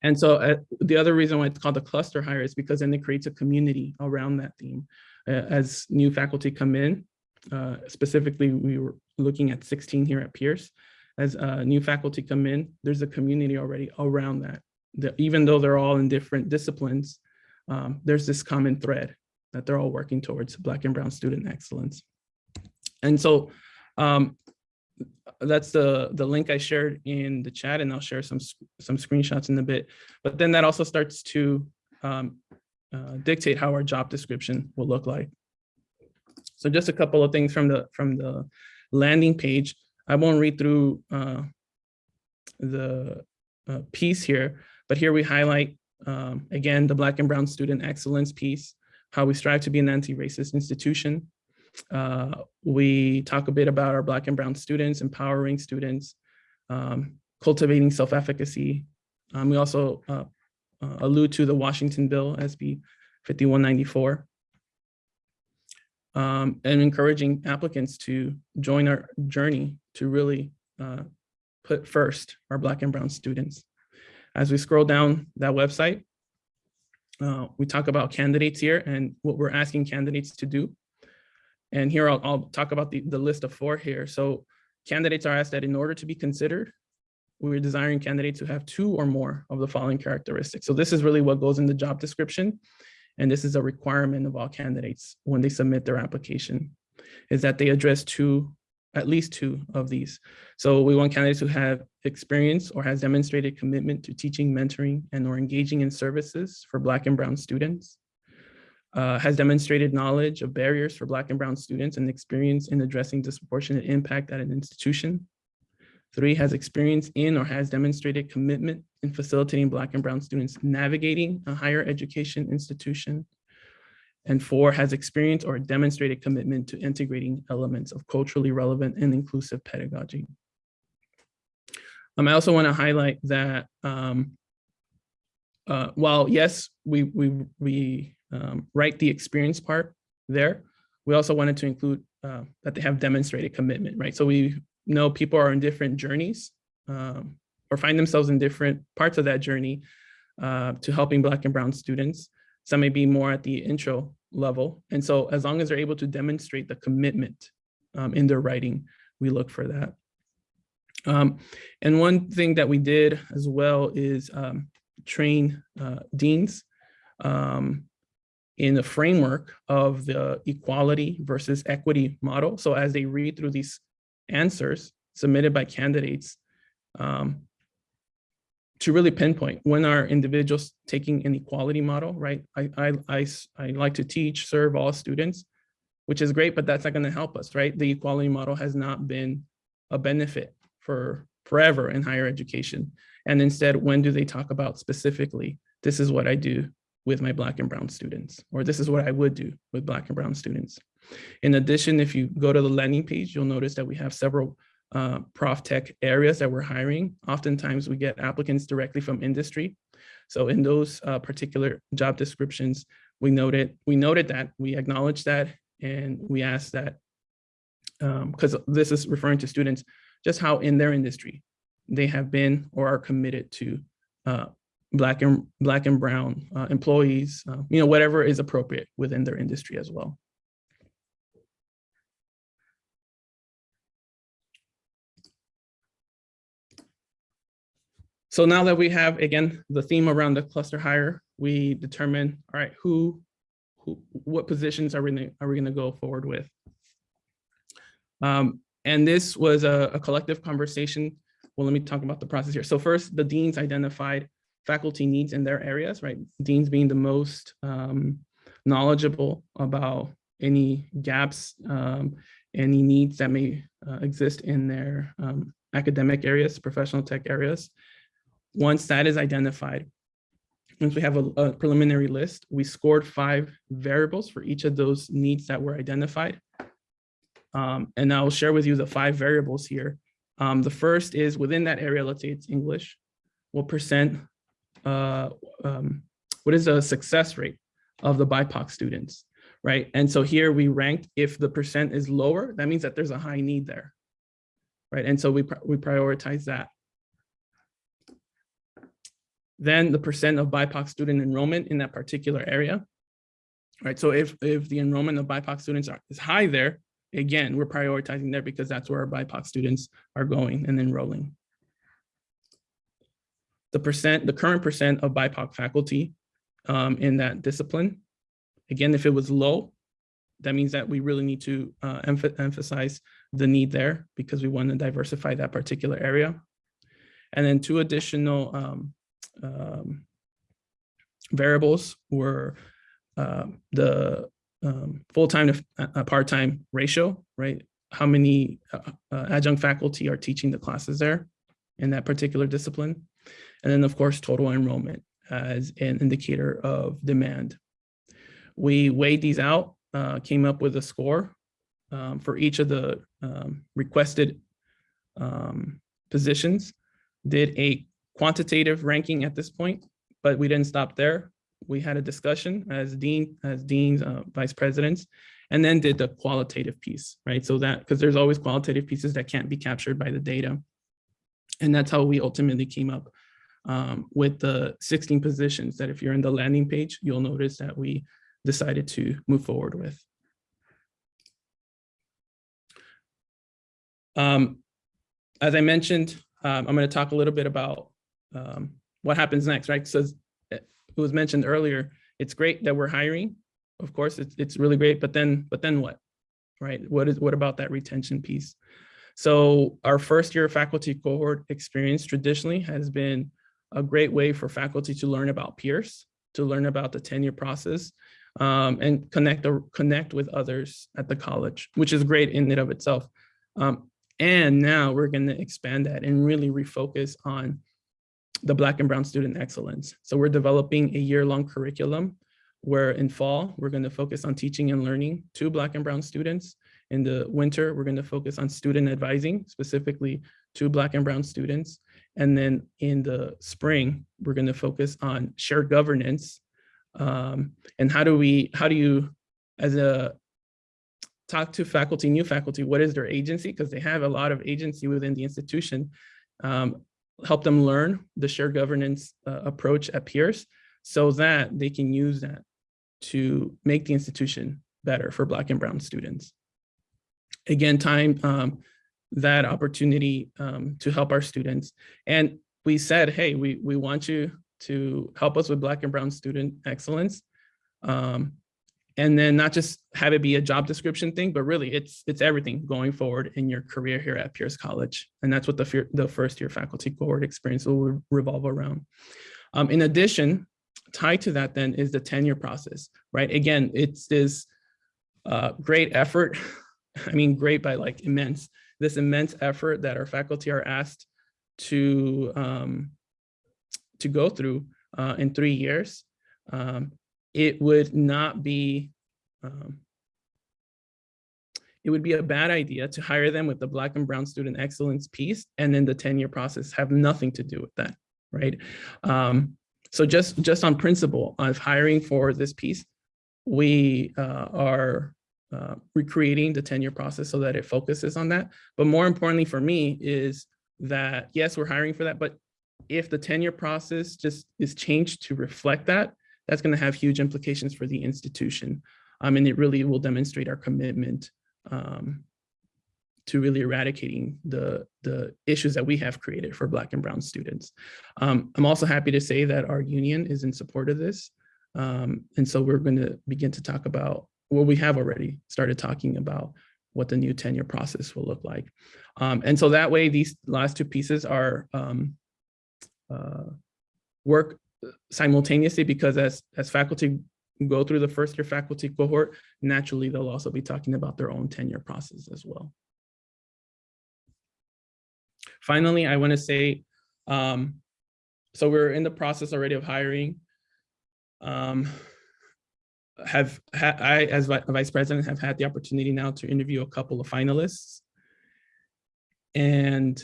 And so uh, the other reason why it's called the cluster hire is because then it creates a community around that theme. Uh, as new faculty come in, uh, specifically, we were looking at 16 here at Pierce. As uh, new faculty come in, there's a community already around that. The, even though they're all in different disciplines, um, there's this common thread that they're all working towards Black and Brown student excellence. And so um, that's the the link I shared in the chat, and I'll share some some screenshots in a bit. But then that also starts to um, uh, dictate how our job description will look like. So just a couple of things from the from the landing page. I won't read through uh, the uh, piece here, but here we highlight um, again the Black and Brown student excellence piece, how we strive to be an anti-racist institution, uh, we talk a bit about our Black and Brown students, empowering students, um, cultivating self-efficacy. Um, we also uh, uh, allude to the Washington Bill, SB 5194, um, and encouraging applicants to join our journey to really uh, put first our Black and Brown students. As we scroll down that website, uh, we talk about candidates here and what we're asking candidates to do. And here I'll, I'll talk about the, the list of four here. So candidates are asked that in order to be considered, we're desiring candidates who have two or more of the following characteristics. So this is really what goes in the job description. And this is a requirement of all candidates when they submit their application, is that they address two, at least two of these. So we want candidates who have experience or has demonstrated commitment to teaching, mentoring, and or engaging in services for Black and Brown students uh, has demonstrated knowledge of barriers for Black and Brown students and experience in addressing disproportionate impact at an institution. Three, has experience in or has demonstrated commitment in facilitating Black and Brown students navigating a higher education institution. And four, has experience or demonstrated commitment to integrating elements of culturally relevant and inclusive pedagogy. Um, I also want to highlight that um, uh, while yes, we, we, we um, write the experience part there. We also wanted to include uh, that they have demonstrated commitment, right? So we know people are in different journeys um, or find themselves in different parts of that journey uh, to helping Black and Brown students. Some may be more at the intro level. And so as long as they're able to demonstrate the commitment um, in their writing, we look for that. Um, and one thing that we did as well is um, train uh, deans um, in the framework of the equality versus equity model. So as they read through these answers submitted by candidates, um, to really pinpoint when are individuals taking an equality model, right? I, I, I, I like to teach, serve all students, which is great, but that's not gonna help us, right? The equality model has not been a benefit for forever in higher education. And instead, when do they talk about specifically, this is what I do with my black and brown students, or this is what I would do with black and brown students. In addition, if you go to the landing page, you'll notice that we have several uh, prof tech areas that we're hiring. Oftentimes we get applicants directly from industry. So in those uh, particular job descriptions, we noted, we noted that, we acknowledged that, and we asked that, because this is referring to students, just how in their industry they have been or are committed to uh, black and black and brown uh, employees, uh, you know, whatever is appropriate within their industry as well. So now that we have, again, the theme around the cluster hire, we determine, all right, who, who, what positions are we, gonna- are we gonna go forward with? Um, and this was a, a collective conversation. Well, let me talk about the process here. So first, the deans identified faculty needs in their areas, right? Deans being the most um, knowledgeable about any gaps, um, any needs that may uh, exist in their um, academic areas, professional tech areas. Once that is identified, once we have a, a preliminary list, we scored five variables for each of those needs that were identified. Um, and I'll share with you the five variables here. Um, the first is within that area, let's say it's English, what percent, uh, um, what is the success rate of the BIPOC students, right? And so here we ranked, if the percent is lower, that means that there's a high need there, right? And so we, we prioritize that. Then the percent of BIPOC student enrollment in that particular area. Right, so if, if the enrollment of BIPOC students are, is high there, again, we're prioritizing there because that's where our BIPOC students are going and enrolling. The percent, the current percent of BIPOC faculty um, in that discipline. Again, if it was low, that means that we really need to uh, emph- emphasize the need there because we want to diversify that particular area. And then two additional um, um, variables were um, the um, full-time to uh, uh, part-time ratio, right? How many uh, uh, adjunct faculty are teaching the classes there in that particular discipline? And then, of course, total enrollment as an indicator of demand. We weighed these out, uh, came up with a score um, for each of the um, requested um, positions, did a quantitative ranking at this point, but we didn't stop there. We had a discussion as dean, as deans, uh, vice presidents, and then did the qualitative piece, right? So that, because there's always qualitative pieces that can't be captured by the data. And that's how we ultimately came up um, with the 16 positions that if you're in the landing page, you'll notice that we decided to move forward with. Um, as I mentioned, um, I'm going to talk a little bit about um, what happens next, right? So it was mentioned earlier, it's great that we're hiring. Of course, it's, it's really great, but then, but then what? Right? What is, what about that retention piece? So our first year faculty cohort experience traditionally has been a great way for faculty to learn about peers, to learn about the tenure process, um, and connect, or connect with others at the college, which is great in and of itself. Um, and now we're going to expand that and really refocus on the Black and Brown student excellence. So we're developing a year-long curriculum where in fall, we're going to focus on teaching and learning to Black and Brown students. In the winter, we're going to focus on student advising, specifically to Black and Brown students. And then in the spring, we're going to focus on shared governance. Um, and how do we, how do you, as a talk to faculty, new faculty, what is their agency? Because they have a lot of agency within the institution. Um, help them learn the shared governance uh, approach at Pierce so that they can use that to make the institution better for Black and Brown students. Again, time um, that opportunity um, to help our students. And we said, hey, we, we want you to help us with Black and Brown student excellence. Um, and then not just have it be a job description thing, but really it's it's everything going forward in your career here at Pierce College. And that's what the, the first year faculty cohort experience will revolve around. Um, in addition, tied to that then is the tenure process, right? Again, it's this uh, great effort. I mean, great by like immense, this immense effort that our faculty are asked to um, to go through uh, in three years. Um, it would not be um, it would be a bad idea to hire them with the black and brown student excellence piece and then the tenure process have nothing to do with that right um, so just just on principle of hiring for this piece we uh, are uh, recreating the tenure process so that it focuses on that but more importantly for me is that yes we're hiring for that but if the tenure process just is changed to reflect that that's going to have huge implications for the institution. Um, and it really will demonstrate our commitment um, to really eradicating the, the issues that we have created for Black and Brown students. Um, I'm also happy to say that our union is in support of this. Um, and so we're going to begin to talk about, well, we have already started talking about what the new tenure process will look like. Um, and so that way, these last two pieces are um, uh, work simultaneously because as as faculty go through the first year faculty cohort, naturally they'll also be talking about their own tenure process as well. Finally, I want to say, um, so we're in the process already of hiring. Um, have ha I, as vi vice president, have had the opportunity now to interview a couple of finalists. And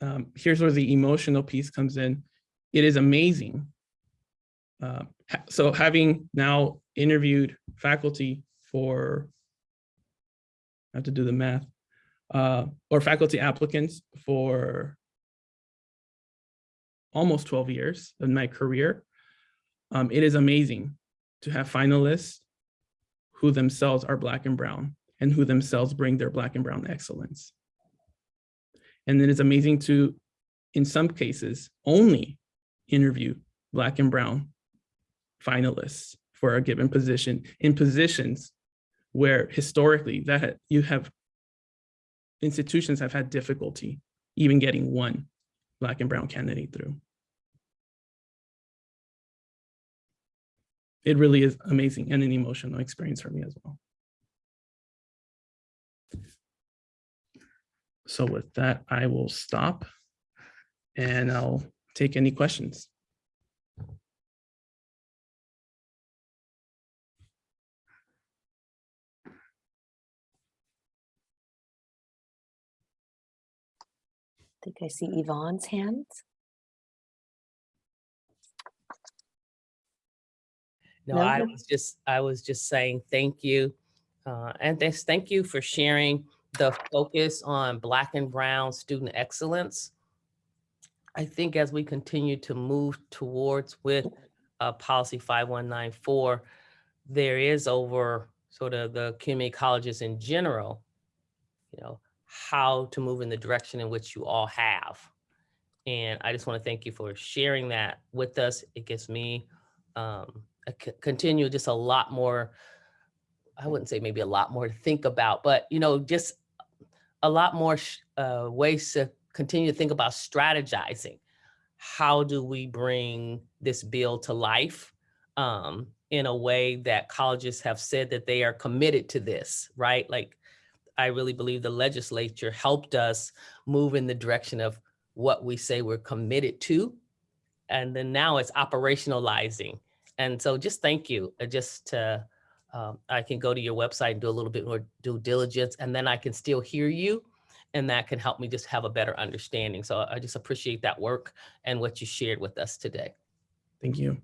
um, here's where the emotional piece comes in it is amazing. Uh, ha so having now interviewed faculty for, I have to do the math, uh, or faculty applicants for almost 12 years in my career, um, it is amazing to have finalists who themselves are Black and Brown and who themselves bring their Black and Brown excellence. And then it is amazing to, in some cases, only interview Black and Brown finalists for a given position in positions where historically that you have institutions have had difficulty even getting one Black and Brown candidate through. It really is amazing and an emotional experience for me as well. So with that, I will stop and I'll take any questions. I think I see Yvonne's hand. No, No, I was just, I was just saying thank you. Uh, and thanks, thank you for sharing the focus on Black and Brown student excellence. I think as we continue to move towards with uh, policy 5194, there is over sort of the community colleges in general, you know, how to move in the direction in which you all have. And I just want to thank you for sharing that with us. It gives me um, continue just a lot more, I wouldn't say maybe a lot more to think about, but you know, just a lot more uh, ways to continue to think about strategizing. How do we bring this bill to life um, in a way that colleges have said that they are committed to this, right? Like, I really believe the legislature helped us move in the direction of what we say we're committed to. And then now it's operationalizing. And so just thank you, uh, just to, um, I can go to your website and do a little bit more due diligence and then I can still hear you. And that can help me just have a better understanding. So I just appreciate that work and what you shared with us today. Thank you.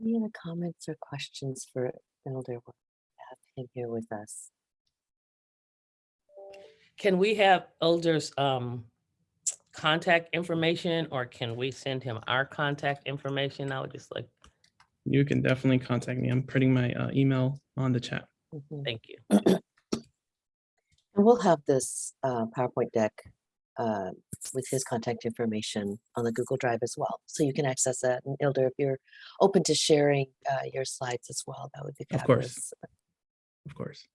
Any other comments or questions for Elder? Wa- Have him here with us. Can we have Elder's um, contact information or can we send him our contact information? I would just like, You can definitely contact me. I'm putting my uh, email on the chat. Mhm. thank you. And we'll have this uh, PowerPoint deck uh, with his contact information on the Google Drive as well. So you can access that. And Ilder, if you're open to sharing uh, your slides as well, that would be Of course. fabulous. Of course.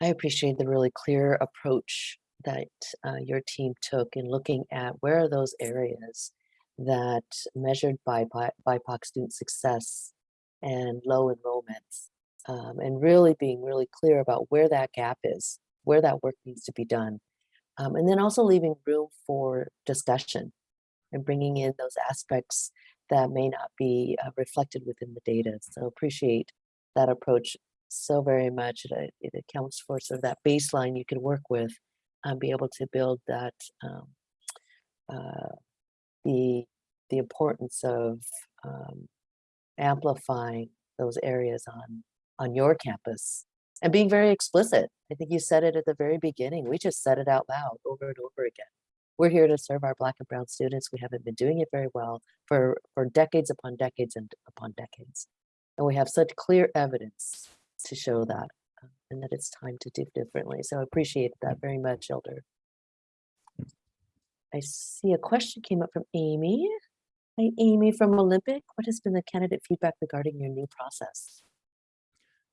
I appreciate the really clear approach that uh, your team took in looking at where are those areas that measured by bi- BIPOC student success and low enrollments, um, and really being really clear about where that gap is, where that work needs to be done, um, and then also leaving room for discussion and bringing in those aspects that may not be uh, reflected within the data. So appreciate that approach so very much. It, it accounts for sort of that baseline you can work with and be able to build that um, uh, the the importance of um, amplifying those areas on on your campus and being very explicit. I think you said it at the very beginning. We just said it out loud over and over again. We're here to serve our Black and Brown students. We haven't been doing it very well for for decades upon decades and upon decades, and we have such clear evidence to show that uh, and that it's time to do differently. So I appreciate that very much, Elder. I see a question came up from Amy. Hi, Amy from Olympic. What has been the candidate feedback regarding your new process?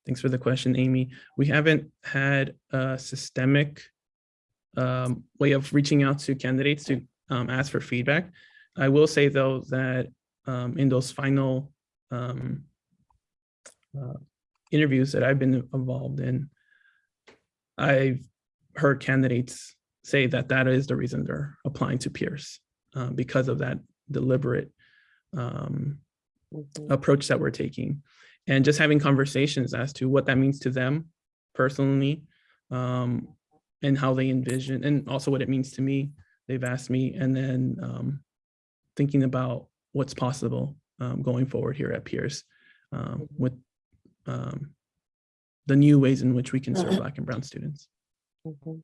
Thanks for the question, Amy. We haven't had a systemic um, way of reaching out to candidates to um, ask for feedback. I will say though that um, in those final um, uh, interviews that I've been involved in, I've heard candidates say that that is the reason they're applying to Pierce uh, because of that deliberate um, Mhm. approach that we're taking and just having conversations as to what that means to them personally um, and how they envision and also what it means to me they've asked me and then um, thinking about what's possible um, going forward here at Pierce um, with um, the new ways in which we can serve black and brown students Mhm.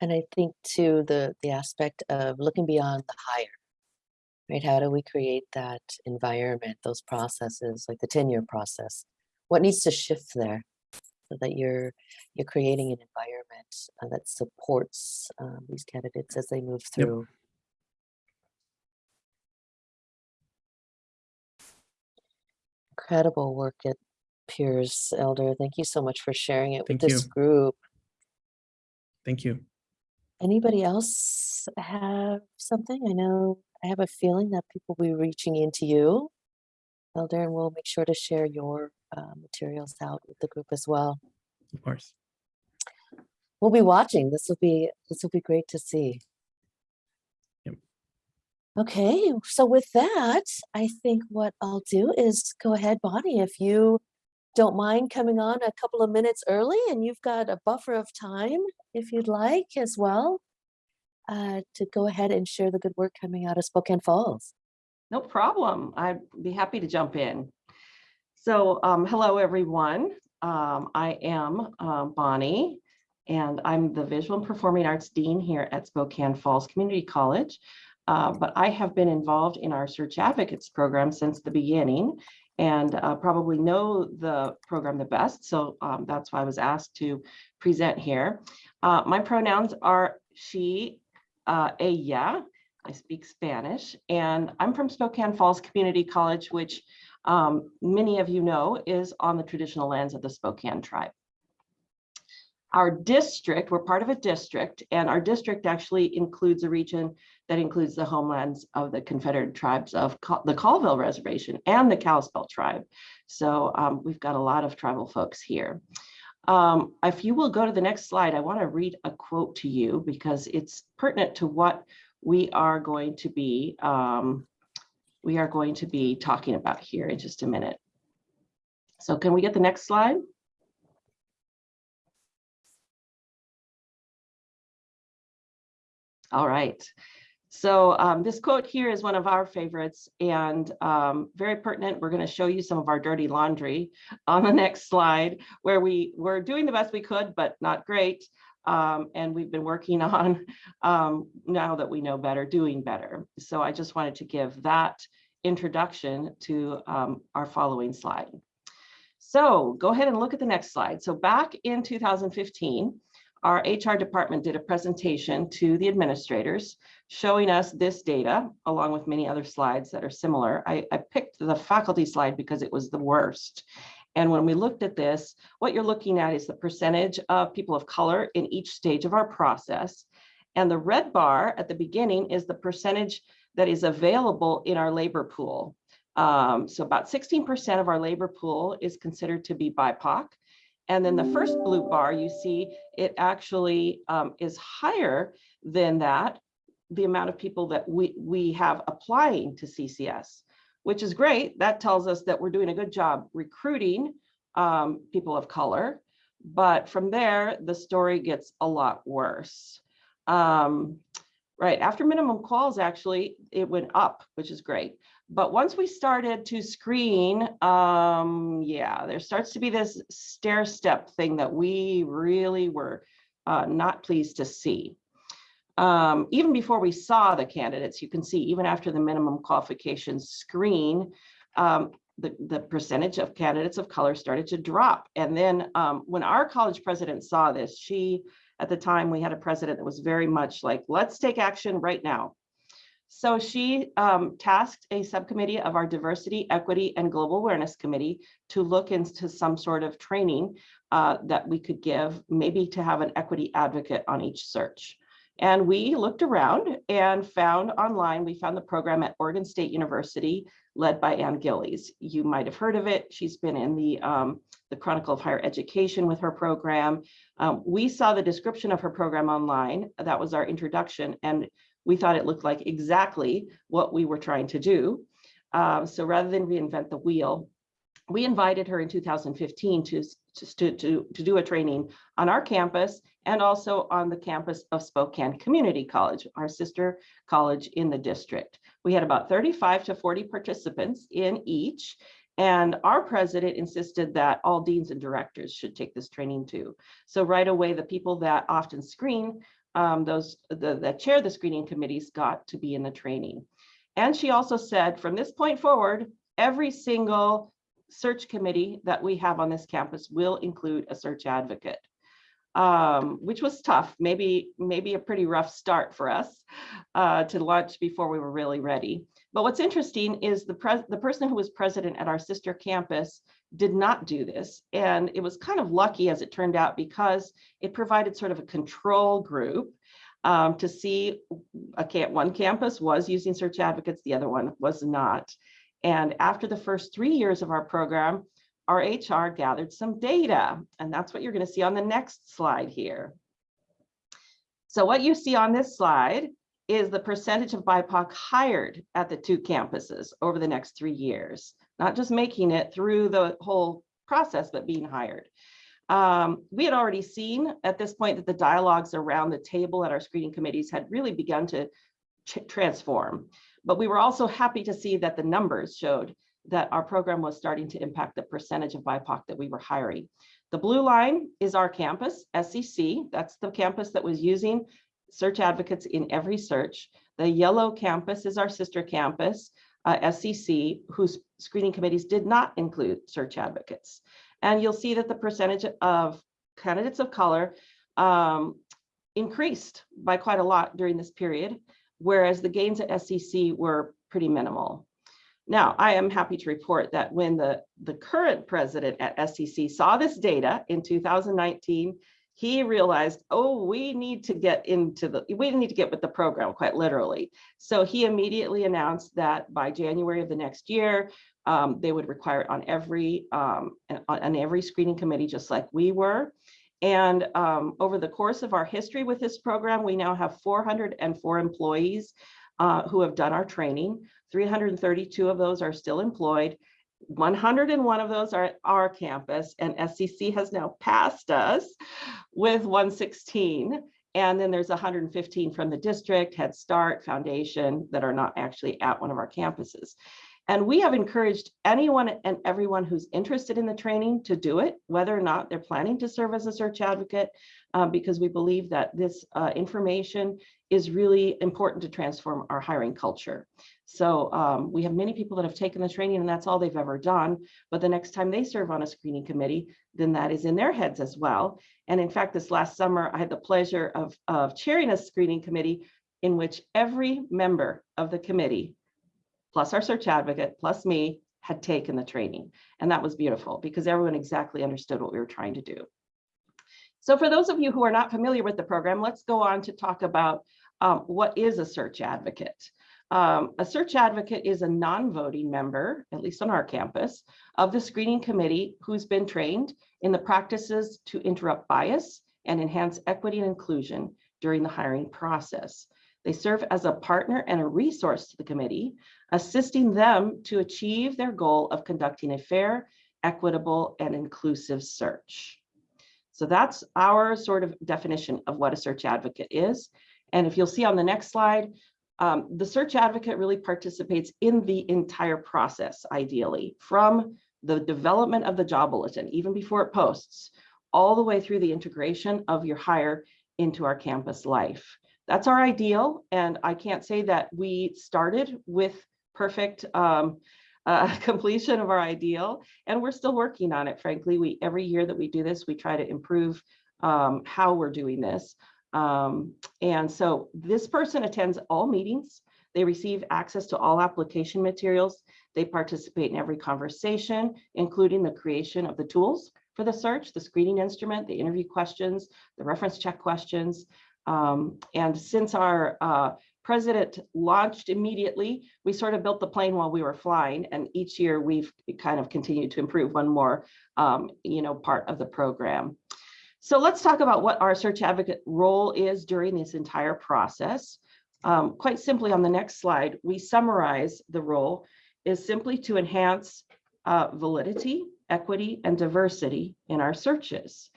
And I think too, the, the aspect of looking beyond the hire, right? How do we create that environment, those processes, like the tenure process? What needs to shift there so that you're, you're creating an environment uh, that supports um, these candidates as they move Yep. Incredible work at Pierce Elder. Thank you so much for sharing it with Thank this group. thank you Anybody else have something? I know I have a feeling that people will be reaching into you. Elder, and we'll make sure to share your uh, materials out with the group as well. of course We'll be watching. This will be this will be great to see. Okay, so with that, I think what I'll do is go ahead, Bonnie, if you don't mind coming on a couple of minutes early and you've got a buffer of time, if you'd like as well, uh, to go ahead and share the good work coming out of Spokane Falls. No problem. I'd be happy to jump in. So, um, hello, everyone. Um, I am um, Bonnie, and I'm the Visual and Performing Arts Dean here at Spokane Falls Community College. Uh, but I have been involved in our Search Advocates program since the beginning and uh, probably know the program the best. So um, that's why I was asked to present here. Uh, my pronouns are she, uh, ella. I speak Spanish, and I'm from Spokane Falls Community College, which um, many of you know is on the traditional lands of the Spokane tribe. Our district, we're part of a district, and our district actually includes a region that includes the homelands of the Confederate tribes of Col- the Colville Reservation and the Kalispel tribe. So um, we've got a lot of tribal folks here. Um, if you will go to the next slide, I want to read a quote to you because it's pertinent to what we are going to be um, we are going to be talking about here in just a minute. So can we get the next slide? All right. So um, this quote here is one of our favorites and um, very pertinent. We're going to show you some of our dirty laundry on the next slide where we were doing the best we could, but not great. Um, and we've been working on um, now that we know better, doing better. So I just wanted to give that introduction to um, our following slide. So go ahead and look at the next slide. So back in 2015, our HR department did a presentation to the administrators showing us this data along with many other slides that are similar. I, I picked the faculty slide because it was the worst. And when we looked at this, what you're looking at is the percentage of people of color in each stage of our process. And the red bar at the beginning is the percentage that is available in our labor pool. Um, so about 16% of our labor pool is considered to be BIPOC. And then the first blue bar, you see it actually um, is higher than that, the amount of people that we, we have applying to CCS, which is great. That tells us that we're doing a good job recruiting um, people of color. But from there, the story gets a lot worse. Um, right after minimum calls, actually, it went up, which is great. But once we started to screen, um, yeah, there starts to be this stair step thing that we really were uh, not pleased to see. Um, even before we saw the candidates, you can see even after the minimum qualifications screen, um, the, the percentage of candidates of color started to drop. And then um, when our college president saw this, she, at the time, we had a president that was very much like, let's take action right now. So she um, tasked a subcommittee of our diversity, equity, and global awareness committee to look into some sort of training uh, that we could give, maybe to have an equity advocate on each search. And we looked around and found online, we found the program at Oregon State University led by Anne Gillis. You might have heard of it. She's been in the, um, the Chronicle of Higher Education with her program. Um, we saw the description of her program online. That was our introduction. And we thought it looked like exactly what we were trying to do. Um, so rather than reinvent the wheel, we invited her in 2015 to, to, to, to do a training on our campus and also on the campus of Spokane Community College, our sister college in the district. We had about 35 to 40 participants in each. And our president insisted that all deans and directors should take this training too. So right away, the people that often screen um, those the, chair the screening committees got to be in the training. And she also said, from this point forward, every single search committee that we have on this campus will include a search advocate, um, which was tough, maybe, maybe a pretty rough start for us uh, to launch before we were really ready. But what's interesting is the, the person who was president at our sister campus did not do this. And it was kind of lucky as it turned out because it provided sort of a control group um, to see a camp, one campus was using search advocates, the other one was not. And after the first three years of our program, our HR gathered some data, and that's what you're going to see on the next slide here. So what you see on this slide is the percentage of BIPOC hired at the two campuses over the next three years, not just making it through the whole process, but being hired. Um, we had already seen at this point that the dialogues around the table at our screening committees had really begun to transform. But we were also happy to see that the numbers showed that our program was starting to impact the percentage of BIPOC that we were hiring. The blue line is our campus, SEC. That's the campus that was using search advocates in every search. The yellow campus is our sister campus, uh, SCC, whose screening committees did not include search advocates. And you'll see that the percentage of candidates of color um, increased by quite a lot during this period, whereas the gains at SCC were pretty minimal. Now, I am happy to report that when the, the current president at SCC saw this data in 2019, he realized, oh, we need to get into the, we need to get with the program quite literally. So he immediately announced that by January of the next year, um, they would require it on every, um, on every screening committee, just like we were. And um, over the course of our history with this program, we now have 404 employees uh, who have done our training. 332 of those are still employed. 101 of those are at our campus and SCC has now passed us with 116. And then there's 115 from the district, Head Start, Foundation that are not actually at one of our campuses. And we have encouraged anyone and everyone who's interested in the training to do it, whether or not they're planning to serve as a search advocate. uh, because we believe that this uh, information is really important to transform our hiring culture. So um, we have many people that have taken the training and that's all they've ever done. But the next time they serve on a screening committee, then that is in their heads as well. And in fact, this last summer, I had the pleasure of, of chairing a screening committee in which every member of the committee, plus our search advocate, plus me, had taken the training. And that was beautiful because everyone exactly understood what we were trying to do. So for those of you who are not familiar with the program, let's go on to talk about um, what is a search advocate. Um, a search advocate is a non-voting member, at least on our campus, of the screening committee who's been trained in the practices to interrupt bias and enhance equity and inclusion during the hiring process. They serve as a partner and a resource to the committee, assisting them to achieve their goal of conducting a fair, equitable, and inclusive search. So that's our sort of definition of what a search advocate is. And if you'll see on the next slide, um, the search advocate really participates in the entire process, ideally, from the development of the job bulletin, even before it posts, all the way through the integration of your hire into our campus life. That's our ideal. And I can't say that we started with perfect um, uh, completion of our ideal, and we're still working on it. Frankly, we every year that we do this, we try to improve um, how we're doing this. Um, and so this person attends all meetings. They receive access to all application materials. They participate in every conversation, including the creation of the tools for the search, the screening instrument, the interview questions, the reference check questions. Um, and since our uh, president launched immediately, we sort of built the plane while we were flying. And each year we've kind of continued to improve one more, um, you know, part of the program. So let's talk about what our search advocate role is during this entire process. Um, quite simply on the next slide, we summarize the role is simply to enhance uh, validity, equity, and diversity in our searches.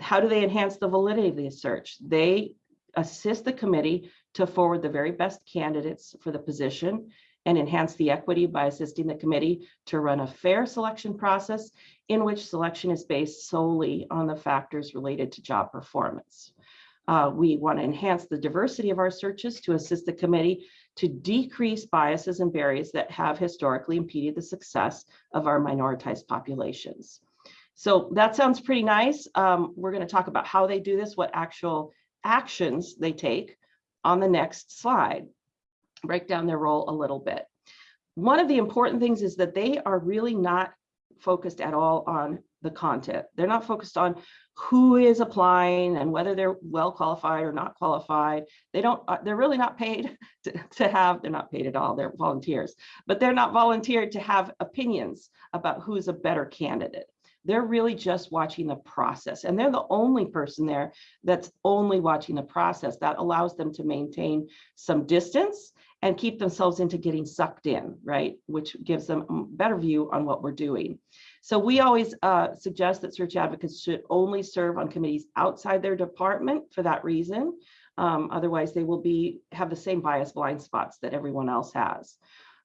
How do they enhance the validity of the search? They assist the committee to forward the very best candidates for the position and enhance the equity by assisting the committee to run a fair selection process in which selection is based solely on the factors related to job performance. Uh, we want to enhance the diversity of our searches to assist the committee to decrease biases and barriers that have historically impeded the success of our minoritized populations. So that sounds pretty nice. Um, we're going to talk about how they do this, what actual actions they take on the next slide. Break down their role a little bit. One of the important things is that they are really not focused at all on the content. They're not focused on who is applying and whether they're well qualified or not qualified. They don't, uh, they're really not paid to, to have, they're not paid at all, they're volunteers, but they're not volunteered to have opinions about who's a better candidate. They're really just watching the process and they're the only person there that's only watching the process that allows them to maintain some distance and keep themselves into getting sucked in, right? Which gives them a better view on what we're doing. So we always uh, suggest that search advocates should only serve on committees outside their department for that reason. Um, otherwise, they will be have the same bias blind spots that everyone else has.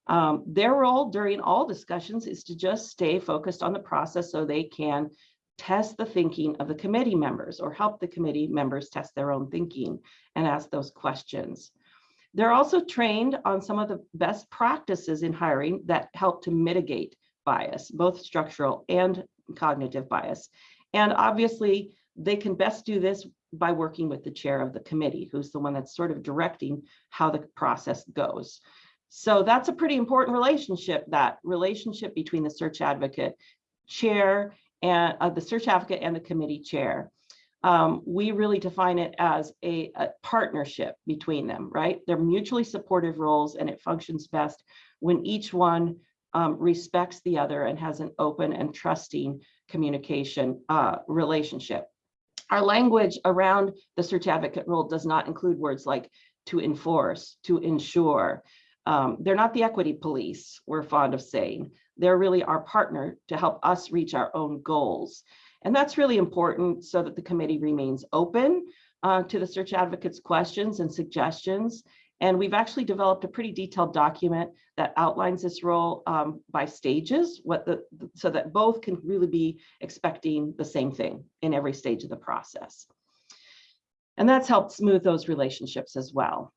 Um, their role during all discussions is to just stay focused on the process so they can test the thinking of the committee members or help the committee members test their own thinking and ask those questions. They're also trained on some of the best practices in hiring that help to mitigate bias, both structural and cognitive bias. And obviously, they can best do this by working with the chair of the committee, who's the one that's sort of directing how the process goes. So that's a pretty important relationship, that relationship between the search advocate chair and uh, the search advocate and the committee chair. Um, we really define it as a, a, partnership between them, right? They're mutually supportive roles and it functions best when each one um, respects the other and has an open and trusting communication uh, relationship. Our language around the search advocate role does not include words like to enforce, to ensure, um, they're not the equity police, we're fond of saying. They're really our partner to help us reach our own goals. And that's really important so that the committee remains open uh, to the search advocates questions and suggestions. And we've actually developed a pretty detailed document that outlines this role um, by stages, what the so that both can really be expecting the same thing in every stage of the process. And that's helped smooth those relationships as well.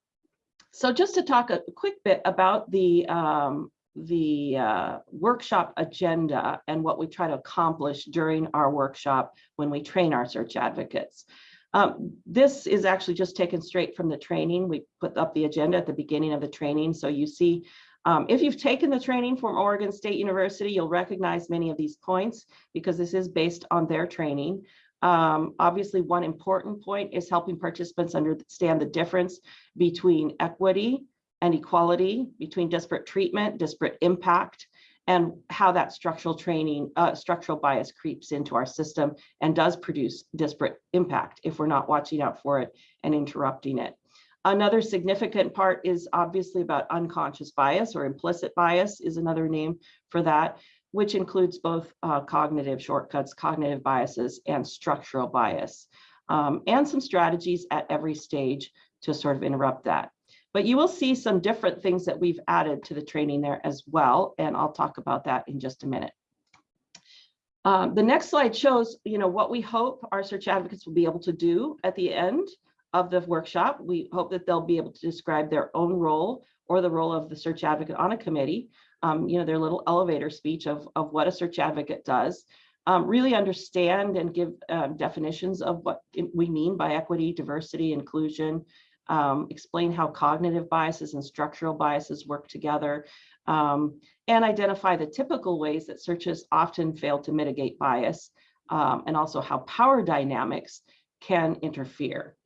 So just to talk a quick bit about the, um, the uh, workshop agenda and what we try to accomplish during our workshop when we train our search advocates. Um, this is actually just taken straight from the training. We put up the agenda at the beginning of the training. So you see, um, if you've taken the training from Oregon State University, you'll recognize many of these points because this is based on their training. Um, obviously, one important point is helping participants understand the difference between equity and equality, between disparate treatment, disparate impact, and how that structural training, uh, structural bias creeps into our system and does produce disparate impact if we're not watching out for it and interrupting it. Another significant part is obviously about unconscious bias or implicit bias is another name for that, which includes both uh, cognitive shortcuts, cognitive biases, and structural bias, um, and some strategies at every stage to sort of interrupt that. But you will see some different things that we've added to the training there as well, and I'll talk about that in just a minute. Um, the next slide shows, you know, what we hope our search advocates will be able to do at the end of the workshop. We hope that they'll be able to describe their own role or the role of the search advocate on a committee, um, you know, their little elevator speech of, of what a search advocate does, um, really understand and give um, definitions of what we mean by equity, diversity, inclusion, um, explain how cognitive biases and structural biases work together, um, and identify the typical ways that searches often fail to mitigate bias, um, and also how power dynamics can interfere.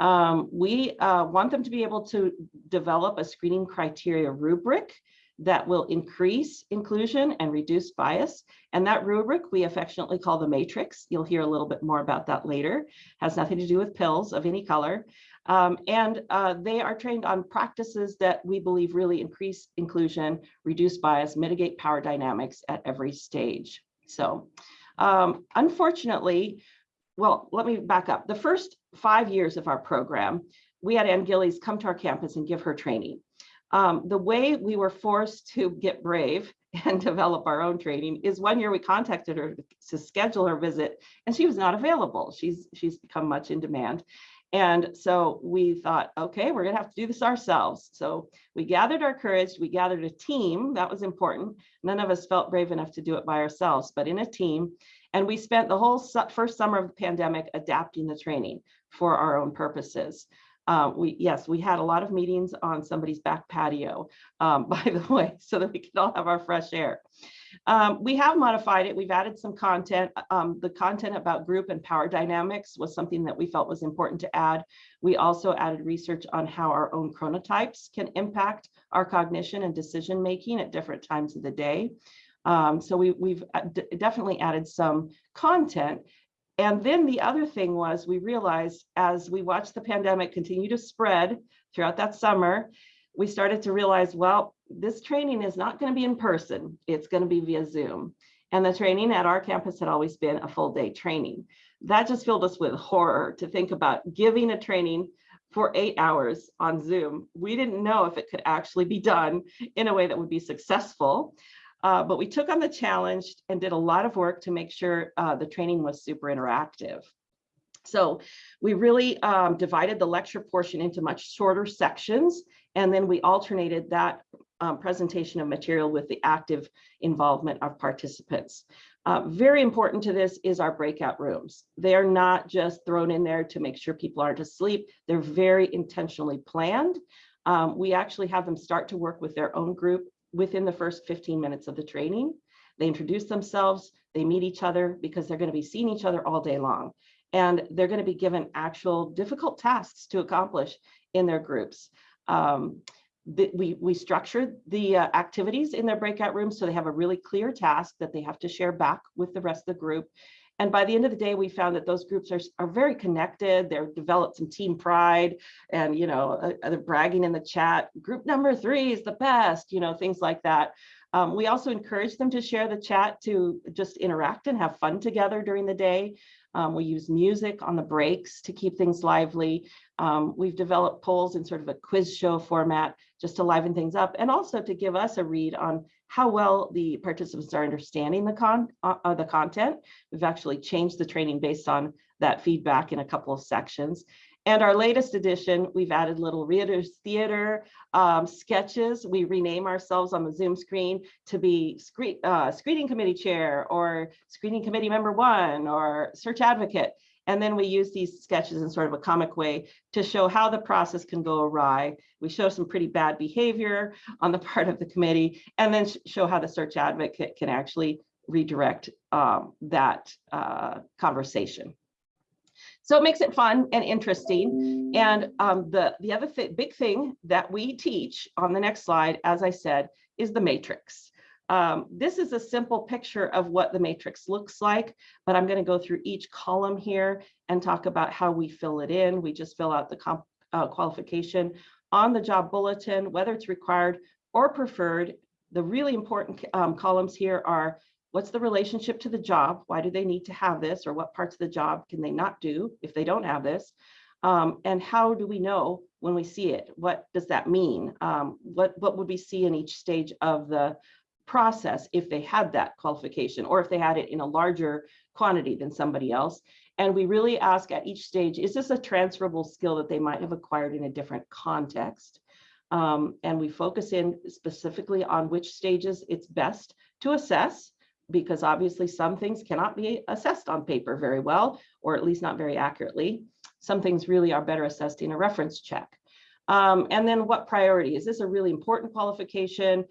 Um, we uh, want them to be able to develop a screening criteria rubric that will increase inclusion and reduce bias. And that rubric we affectionately call the matrix. You'll hear a little bit more about that later. Has nothing to do with pills of any color. Um, and uh, they are trained on practices that we believe really increase inclusion, reduce bias, mitigate power dynamics at every stage. So um, unfortunately, well, let me back up. The first five years of our program, we had Anne Gillis come to our campus and give her training. Um, the way we were forced to get brave and develop our own training is one year we contacted her to schedule her visit and she was not available. She's, she's become much in demand. And so we thought, okay, we're gonna have to do this ourselves. So we gathered our courage, we gathered a team, that was important. None of us felt brave enough to do it by ourselves, but in a team. And we spent the whole su first summer of the pandemic adapting the training for our own purposes. Um, we yes, we had a lot of meetings on somebody's back patio, um, by the way, so that we could all have our fresh air. Um, we have modified it. We've added some content. Um, the content about group and power dynamics was something that we felt was important to add. We also added research on how our own chronotypes can impact our cognition and decision making at different times of the day. Um, so we, we've uh, definitely added some content and then the other thing was we realized as we watched the pandemic continue to spread throughout that summer, we started to realize, well, this training is not going to be in person. It's going to be via Zoom. And the training at our campus had always been a full day training. That just filled us with horror to think about giving a training for eight hours on Zoom. We didn't know if it could actually be done in a way that would be successful. Uh, but we took on the challenge and did a lot of work to make sure uh, the training was super interactive. So we really um, divided the lecture portion into much shorter sections, and then we alternated that um, presentation of material with the active involvement of participants. Uh, very important to this is our breakout rooms. They're not just thrown in there to make sure people aren't asleep. They're very intentionally planned. Um, we actually have them start to work with their own group within the first 15 minutes of the training. They introduce themselves, they meet each other because they're going to be seeing each other all day long. And they're going to be given actual difficult tasks to accomplish in their groups. Um, the, we, we structured the uh, activities in their breakout rooms so they have a really clear task that they have to share back with the rest of the group. And by the end of the day, we found that those groups are, are very connected. They're developed some team pride and, you know, uh, uh, they're bragging in the chat, group number three is the best, you know, things like that. Um, we also encourage them to share the chat to just interact and have fun together during the day. Um, we use music on the breaks to keep things lively. Um, we've developed polls in sort of a quiz show format just to liven things up and also to give us a read on how well the participants are understanding the con uh, uh, the content. We've actually changed the training based on that feedback in a couple of sections. And our latest edition, we've added little readers theater um, sketches. We rename ourselves on the Zoom screen to be screen, uh, screening committee chair or screening committee member one or search advocate. And then we use these sketches in sort of a comic way to show how the process can go awry. We show some pretty bad behavior on the part of the committee and then show how the search advocate can actually redirect um, that uh, conversation. So it makes it fun and interesting. And um, the, the other thi- big thing that we teach on the next slide, as I said, is the matrix. Um, this is a simple picture of what the matrix looks like, but I'm going to go through each column here and talk about how we fill it in. We just fill out the uh, qualification on the job bulletin, whether it's required or preferred. The really important um, columns here are what's the relationship to the job? Why do they need to have this? Or what parts of the job can they not do if they don't have this? Um, and how do we know when we see it? What does that mean? Um, what, what would we see in each stage of the process if they had that qualification or if they had it in a larger quantity than somebody else? And we really ask at each stage, is this a transferable skill that they might have acquired in a different context? Um, and we focus in specifically on which stages it's best to assess because obviously some things cannot be assessed on paper very well, or at least not very accurately. Some things really are better assessed in a reference check. Um, and then what priority? Is this a really important qualification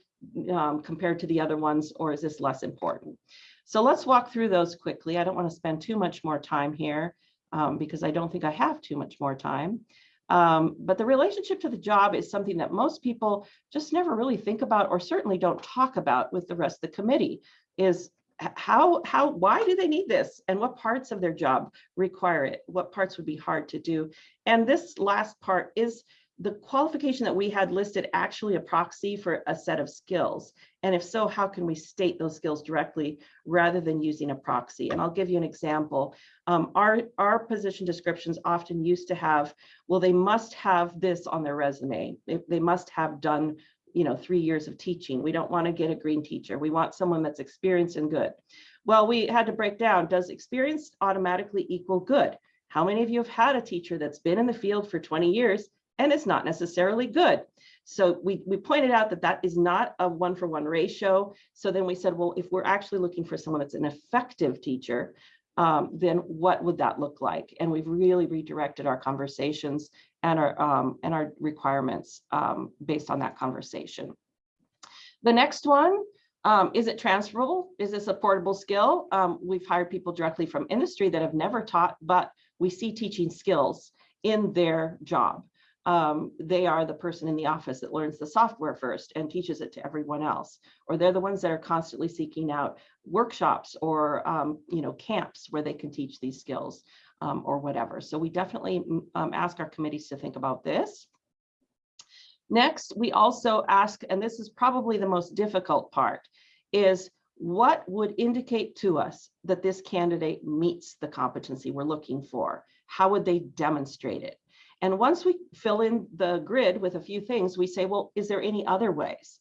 um, compared to the other ones, or is this less important? So let's walk through those quickly. I don't want to spend too much more time here um, because I don't think I have too much more time. Um, but the relationship to the job is something that most people just never really think about or certainly don't talk about with the rest of the committee is how, how, why do they need this? And what parts of their job require it? What parts would be hard to do? And this last part is the qualification that we had listed actually a proxy for a set of skills? And if so, how can we state those skills directly rather than using a proxy? And I'll give you an example. Um, our, our position descriptions often used to have, well, they must have this on their resume. They, they must have done you know, three years of teaching. We don't want to get a green teacher. We want someone that's experienced and good. Well, we had to break down, does experience automatically equal good? How many of you have had a teacher that's been in the field for 20 years and it's not necessarily good? So we, we pointed out that that is not a one for one ratio. So then we said, well, if we're actually looking for someone that's an effective teacher, um, then what would that look like? And we've really redirected our conversations and our um, and our requirements um, based on that conversation. The next one, um, is it transferable? Is this a portable skill? Um, we've hired people directly from industry that have never taught, but we see teaching skills in their job. Um, they are the person in the office that learns the software first and teaches it to everyone else. Or they're the ones that are constantly seeking out workshops or um, you know camps where they can teach these skills um, or whatever. So we definitely um, ask our committees to think about this. Next, we also ask, and this is probably the most difficult part, is what would indicate to us that this candidate meets the competency we're looking for? How would they demonstrate it? And once we fill in the grid with a few things, we say, well, is there any other ways?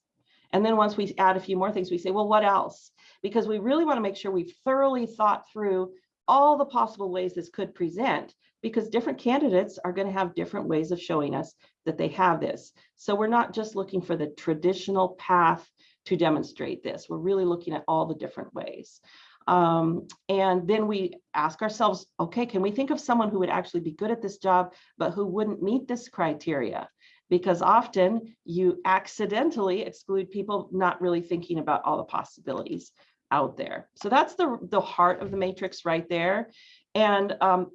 And then once we add a few more things, we say, well, what else? Because we really want to make sure we've thoroughly thought through all the possible ways this could present because different candidates are going to have different ways of showing us that they have this. So we're not just looking for the traditional path to demonstrate this. We're really looking at all the different ways. Um, and then we ask ourselves, okay, can we think of someone who would actually be good at this job, but who wouldn't meet this criteria? Because often you accidentally exclude people not really thinking about all the possibilities out there. So that's the, the heart of the matrix right there. And um,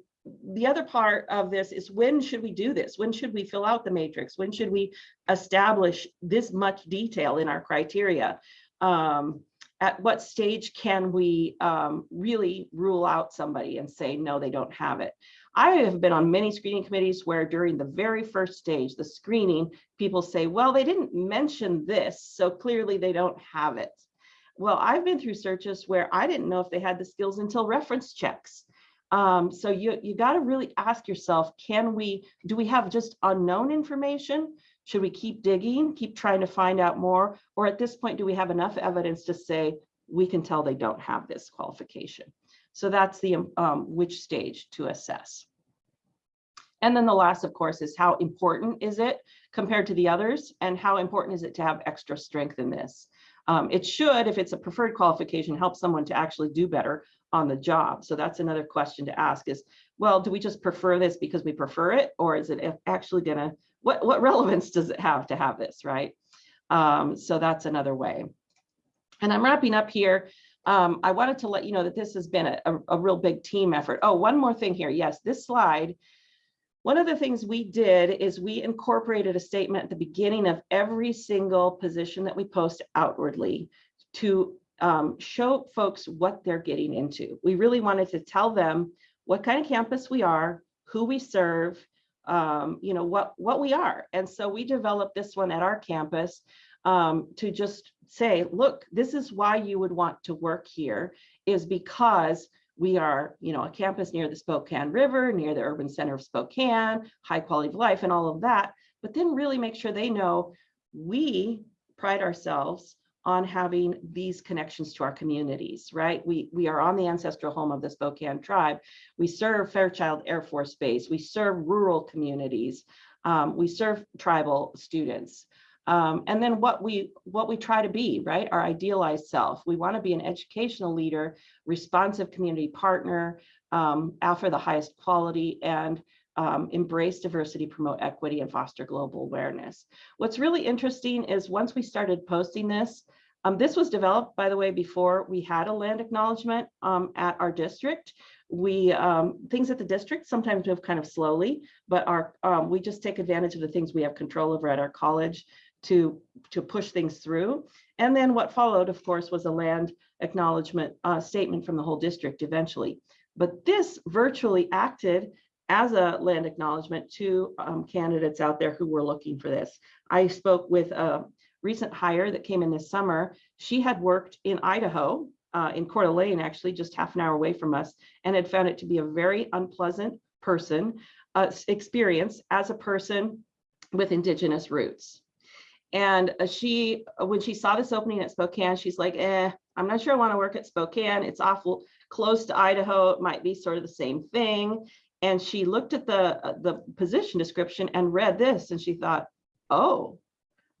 the other part of this is when should we do this? When should we fill out the matrix? When should we establish this much detail in our criteria? Um, at what stage can we um, really rule out somebody and say, no, they don't have it? I have been on many screening committees where during the very first stage, the screening, people say, well, they didn't mention this, so clearly they don't have it. Well, I've been through searches where I didn't know if they had the skills until reference checks. Um, so you, you got to really ask yourself, can we, do we have just unknown information? Should we keep digging, keep trying to find out more? Or at this point, do we have enough evidence to say, we can tell they don't have this qualification? So that's the um, which stage to assess. And then the last, of course, is how important is it compared to the others? And how important is it to have extra strength in this? Um, it should, if it's a preferred qualification, help someone to actually do better on the job. So that's another question to ask is, well, do we just prefer this because we prefer it? Or is it actually gonna, what, what relevance does it have to have this, right? Um, so that's another way. And I'm wrapping up here. Um, I wanted to let you know that this has been a, a, a real big team effort. Oh, one more thing here. Yes, this slide one of the things we did is we incorporated a statement at the beginning of every single position that we post outwardly to um, show folks what they're getting into. We really wanted to tell them what kind of campus we are, who we serve, um, you know, what, what we are. And so we developed this one at our campus um, to just say, look, this is why you would want to work here is because we are, you know, a campus near the Spokane River, near the urban center of Spokane, high quality of life and all of that, but then really make sure they know we pride ourselves on having these connections to our communities, right? We, we are on the ancestral home of the Spokane tribe. We serve Fairchild Air Force Base. We serve rural communities. Um, we serve tribal students. Um, and then what we what we try to be, right? Our idealized self. We want to be an educational leader, responsive community partner, um, offer the highest quality, and um, embrace diversity, promote equity, and foster global awareness. What's really interesting is once we started posting this, um, this was developed, by the way, before we had a land acknowledgement um, at our district. We um, things at the district sometimes move kind of slowly, but our um, we just take advantage of the things we have control over at our college to, to push things through. And then what followed, of course, was a land acknowledgement uh, statement from the whole district eventually. But this virtually acted as a land acknowledgement to um, candidates out there who were looking for this. I spoke with a recent hire that came in this summer. She had worked in Idaho, uh, in Coeur d'Alene, actually just half an hour away from us, and had found it to be a very unpleasant person uh, experience as a person with indigenous roots. And uh, she, uh, when she saw this opening at Spokane, she's like, eh, I'm not sure I want to work at Spokane. It's awful close to Idaho. It might be sort of the same thing. And she looked at the, uh, the position description and read this and she thought, oh,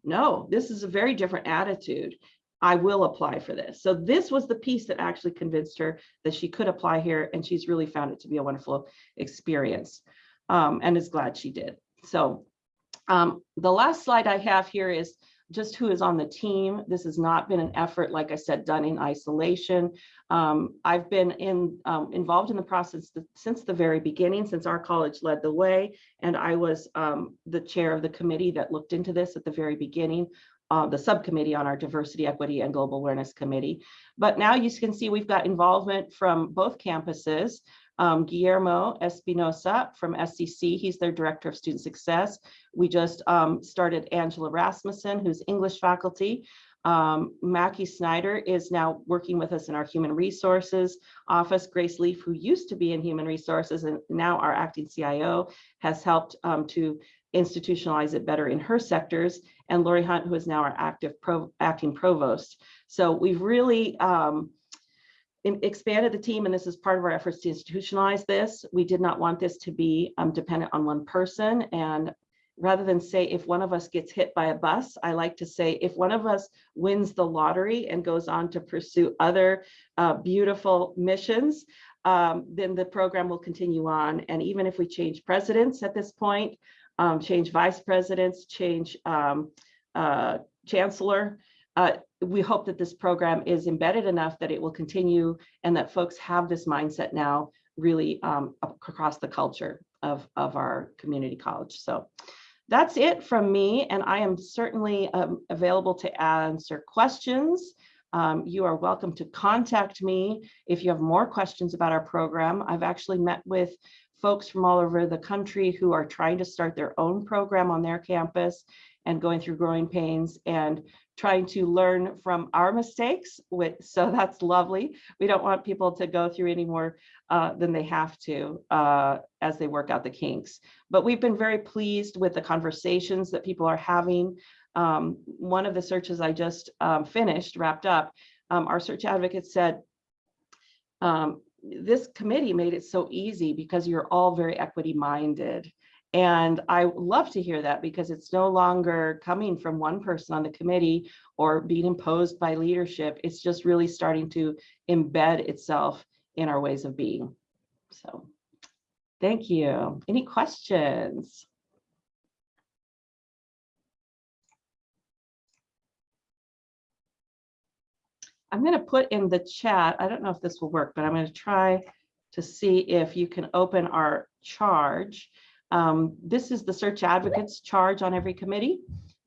no, this is a very different attitude. I will apply for this. So this was the piece that actually convinced her that she could apply here and she's really found it to be a wonderful experience um, and is glad she did. So um, the last slide I have here is just who is on the team. This has not been an effort, like I said, done in isolation. Um, I've been in, um, involved in the process since the very beginning, since our college led the way, and I was um, the chair of the committee that looked into this at the very beginning, uh, the subcommittee on our diversity, equity, and global awareness committee. But now you can see we've got involvement from both campuses um, Guillermo Espinosa from SCC. He's their Director of Student Success. We just um, started Angela Rasmussen, who's English faculty. Um, Mackie Snyder is now working with us in our Human Resources office. Grace Leaf, who used to be in Human Resources and now our acting CIO, has helped um, to institutionalize it better in her sectors. And Lori Hunt, who is now our active pro, acting provost. So we've really um, expanded the team, and this is part of our efforts to institutionalize this. We did not want this to be um, dependent on one person. And rather than say if one of us gets hit by a bus, I like to say if one of us wins the lottery and goes on to pursue other uh, beautiful missions, um, then the program will continue on. And even if we change presidents at this point, um, change vice presidents, change um, uh, chancellor, uh, we hope that this program is embedded enough that it will continue and that folks have this mindset now really um, across the culture of, of our community college. So that's it from me, and I am certainly um, available to answer questions. Um, you are welcome to contact me if you have more questions about our program. I've actually met with folks from all over the country who are trying to start their own program on their campus and going through growing pains and trying to learn from our mistakes. With, so that's lovely. We don't want people to go through any more uh, than they have to uh, as they work out the kinks. But we've been very pleased with the conversations that people are having. Um, one of the searches I just um, finished, wrapped up, um, our search advocate said, um, this committee made it so easy because you're all very equity minded. And I love to hear that because it's no longer coming from one person on the committee or being imposed by leadership. It's just really starting to embed itself in our ways of being. So thank you. Any questions? I'm going to put in the chat, I don't know if this will work, but I'm going to try to see if you can open our charge. Um, this is the search advocates charge on every committee.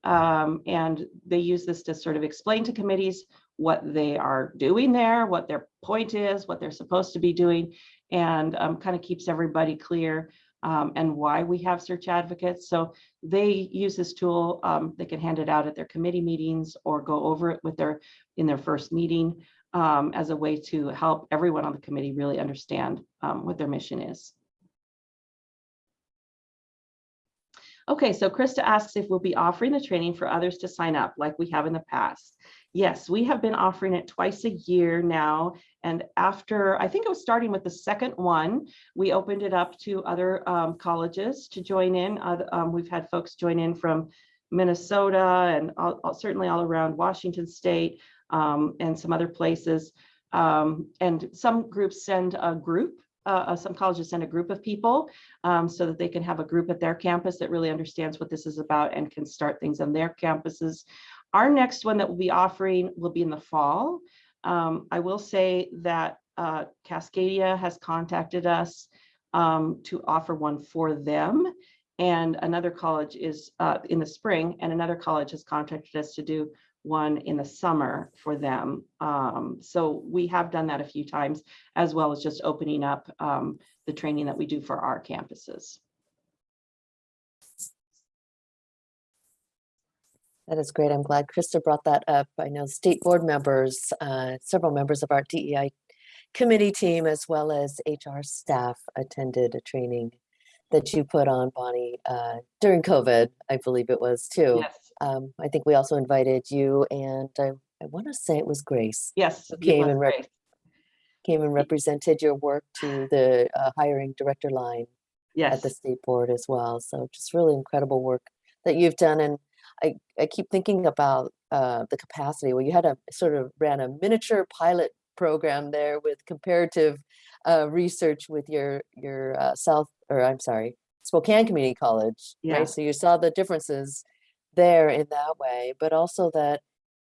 Um, and they use this to sort of explain to committees what they are doing there, what their point is, what they're supposed to be doing, and um, kind of keeps everybody clear um, and why we have search advocates. So they use this tool. Um, they can hand it out at their committee meetings or go over it with their in their first meeting um, as a way to help everyone on the committee really understand um, what their mission is. Okay, so Krista asks if we'll be offering the training for others to sign up like we have in the past. Yes, we have been offering it twice a year now. And after, I think it was starting with the second one, we opened it up to other um, colleges to join in. Uh, um, we've had folks join in from Minnesota and all, certainly all around Washington State um, and some other places. Um, and some groups send a group, uh, some colleges send a group of people um, so that they can have a group at their campus that really understands what this is about and can start things on their campuses. Our next one that we'll be offering will be in the fall. Um, I will say that uh, Cascadia has contacted us um, to offer one for them. And another college is uh, in the spring, and another college has contacted us to do one in the summer for them. Um, so we have done that a few times, as well as just opening up um, the training that we do for our campuses. That is great. I'm glad Krista brought that up. I know state board members, uh, several members of our DEI committee team, as well as HR staff attended a training that you put on, Bonnie, uh, during COVID, I believe it was too. Yes, Um, I think we also invited you and I, I want to say it was Grace yes. who came and great. came and represented your work to the uh, hiring director line at the state board as well. So just really incredible work that you've done. And I, I keep thinking about uh, the capacity. Well, you had a sort of ran a miniature pilot program there with comparative uh, research with your your uh, South or I'm sorry Spokane Community College, Yeah. right? So you saw the differences there in that way, but also that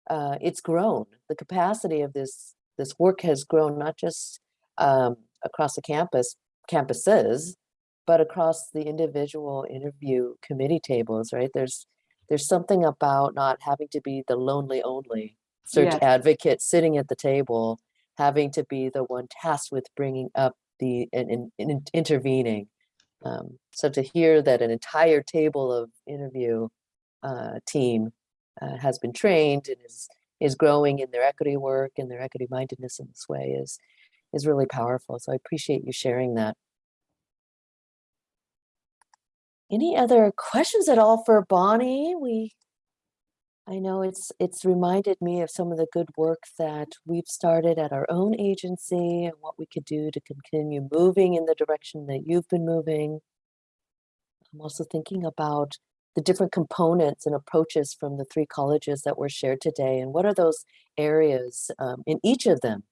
uh, it's grown. The capacity of this this work has grown not just um, across the campus campuses, but across the individual interview committee tables, right? There's there's something about not having to be the lonely only search Yes. advocate sitting at the table, having to be the one tasked with bringing up the and, and, and intervening. Um, so to hear that an entire table of interview uh, team uh, has been trained and is is growing in their equity work and their equity mindedness in this way is is really powerful. So I appreciate you sharing that. Any other questions at all for Bonnie? We, I know it's it's reminded me of some of the good work that we've started at our own agency and what we could do to continue moving in the direction that you've been moving. I'm also thinking about the different components and approaches from the three colleges that were shared today and what are those areas um, in each of them,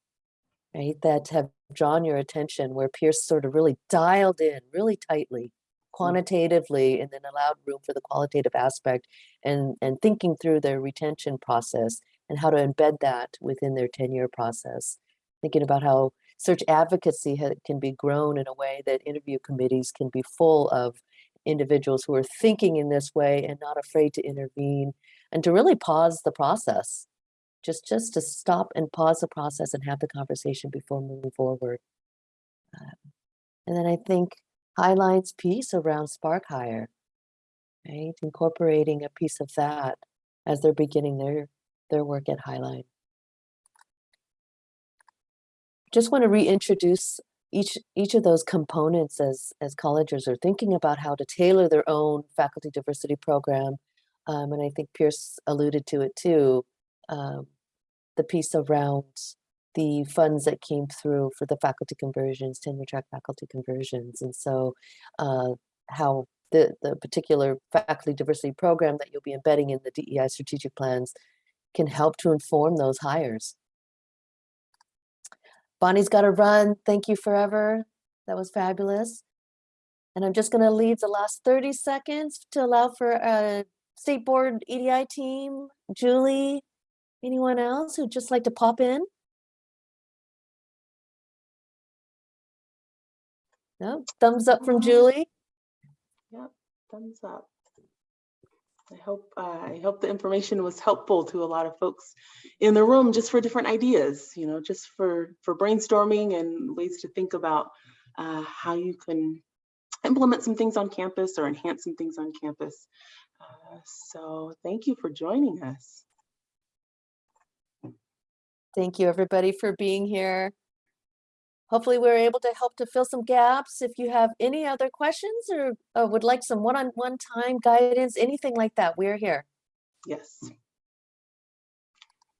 right, that have drawn your attention where Pierce sort of really dialed in really tightly quantitatively and then allowed room for the qualitative aspect and and thinking through their retention process and how to embed that within their tenure process? Thinking about how search advocacy can be grown in a way that interview committees can be full of individuals who are thinking in this way and not afraid to intervene and to really pause the process just just to stop and pause the process and have the conversation before moving forward Um, and then i think Highline's piece around Spark Hire, right? Incorporating a piece of that as they're beginning their their work at Highline. Just want to reintroduce each each of those components as as colleges are thinking about how to tailor their own faculty diversity program. Um, and I think Pierce alluded to it too. Um, the piece around the funds that came through for the faculty conversions, tenure track faculty conversions. And so uh, how the, the particular faculty diversity program that you'll be embedding in the DEI strategic plans can help to inform those hires. Bonnie's got to run. Thank you forever. That was fabulous. And I'm just going to leave the last 30 seconds to allow for a state board EDI team, Julie, anyone else who'd just like to pop in? No, thumbs up from Julie. Yep, Thumbs up. I hope, uh, I hope the information was helpful to a lot of folks in the room just for different ideas, you know, just for, for brainstorming and ways to think about uh, how you can implement some things on campus or enhance some things on campus. Uh, So thank you for joining us. Thank you, everybody, for being here. Hopefully, we were able to help to fill some gaps. If you have any other questions or uh, would like some one-on-one time guidance, anything like that, we're here. Yes.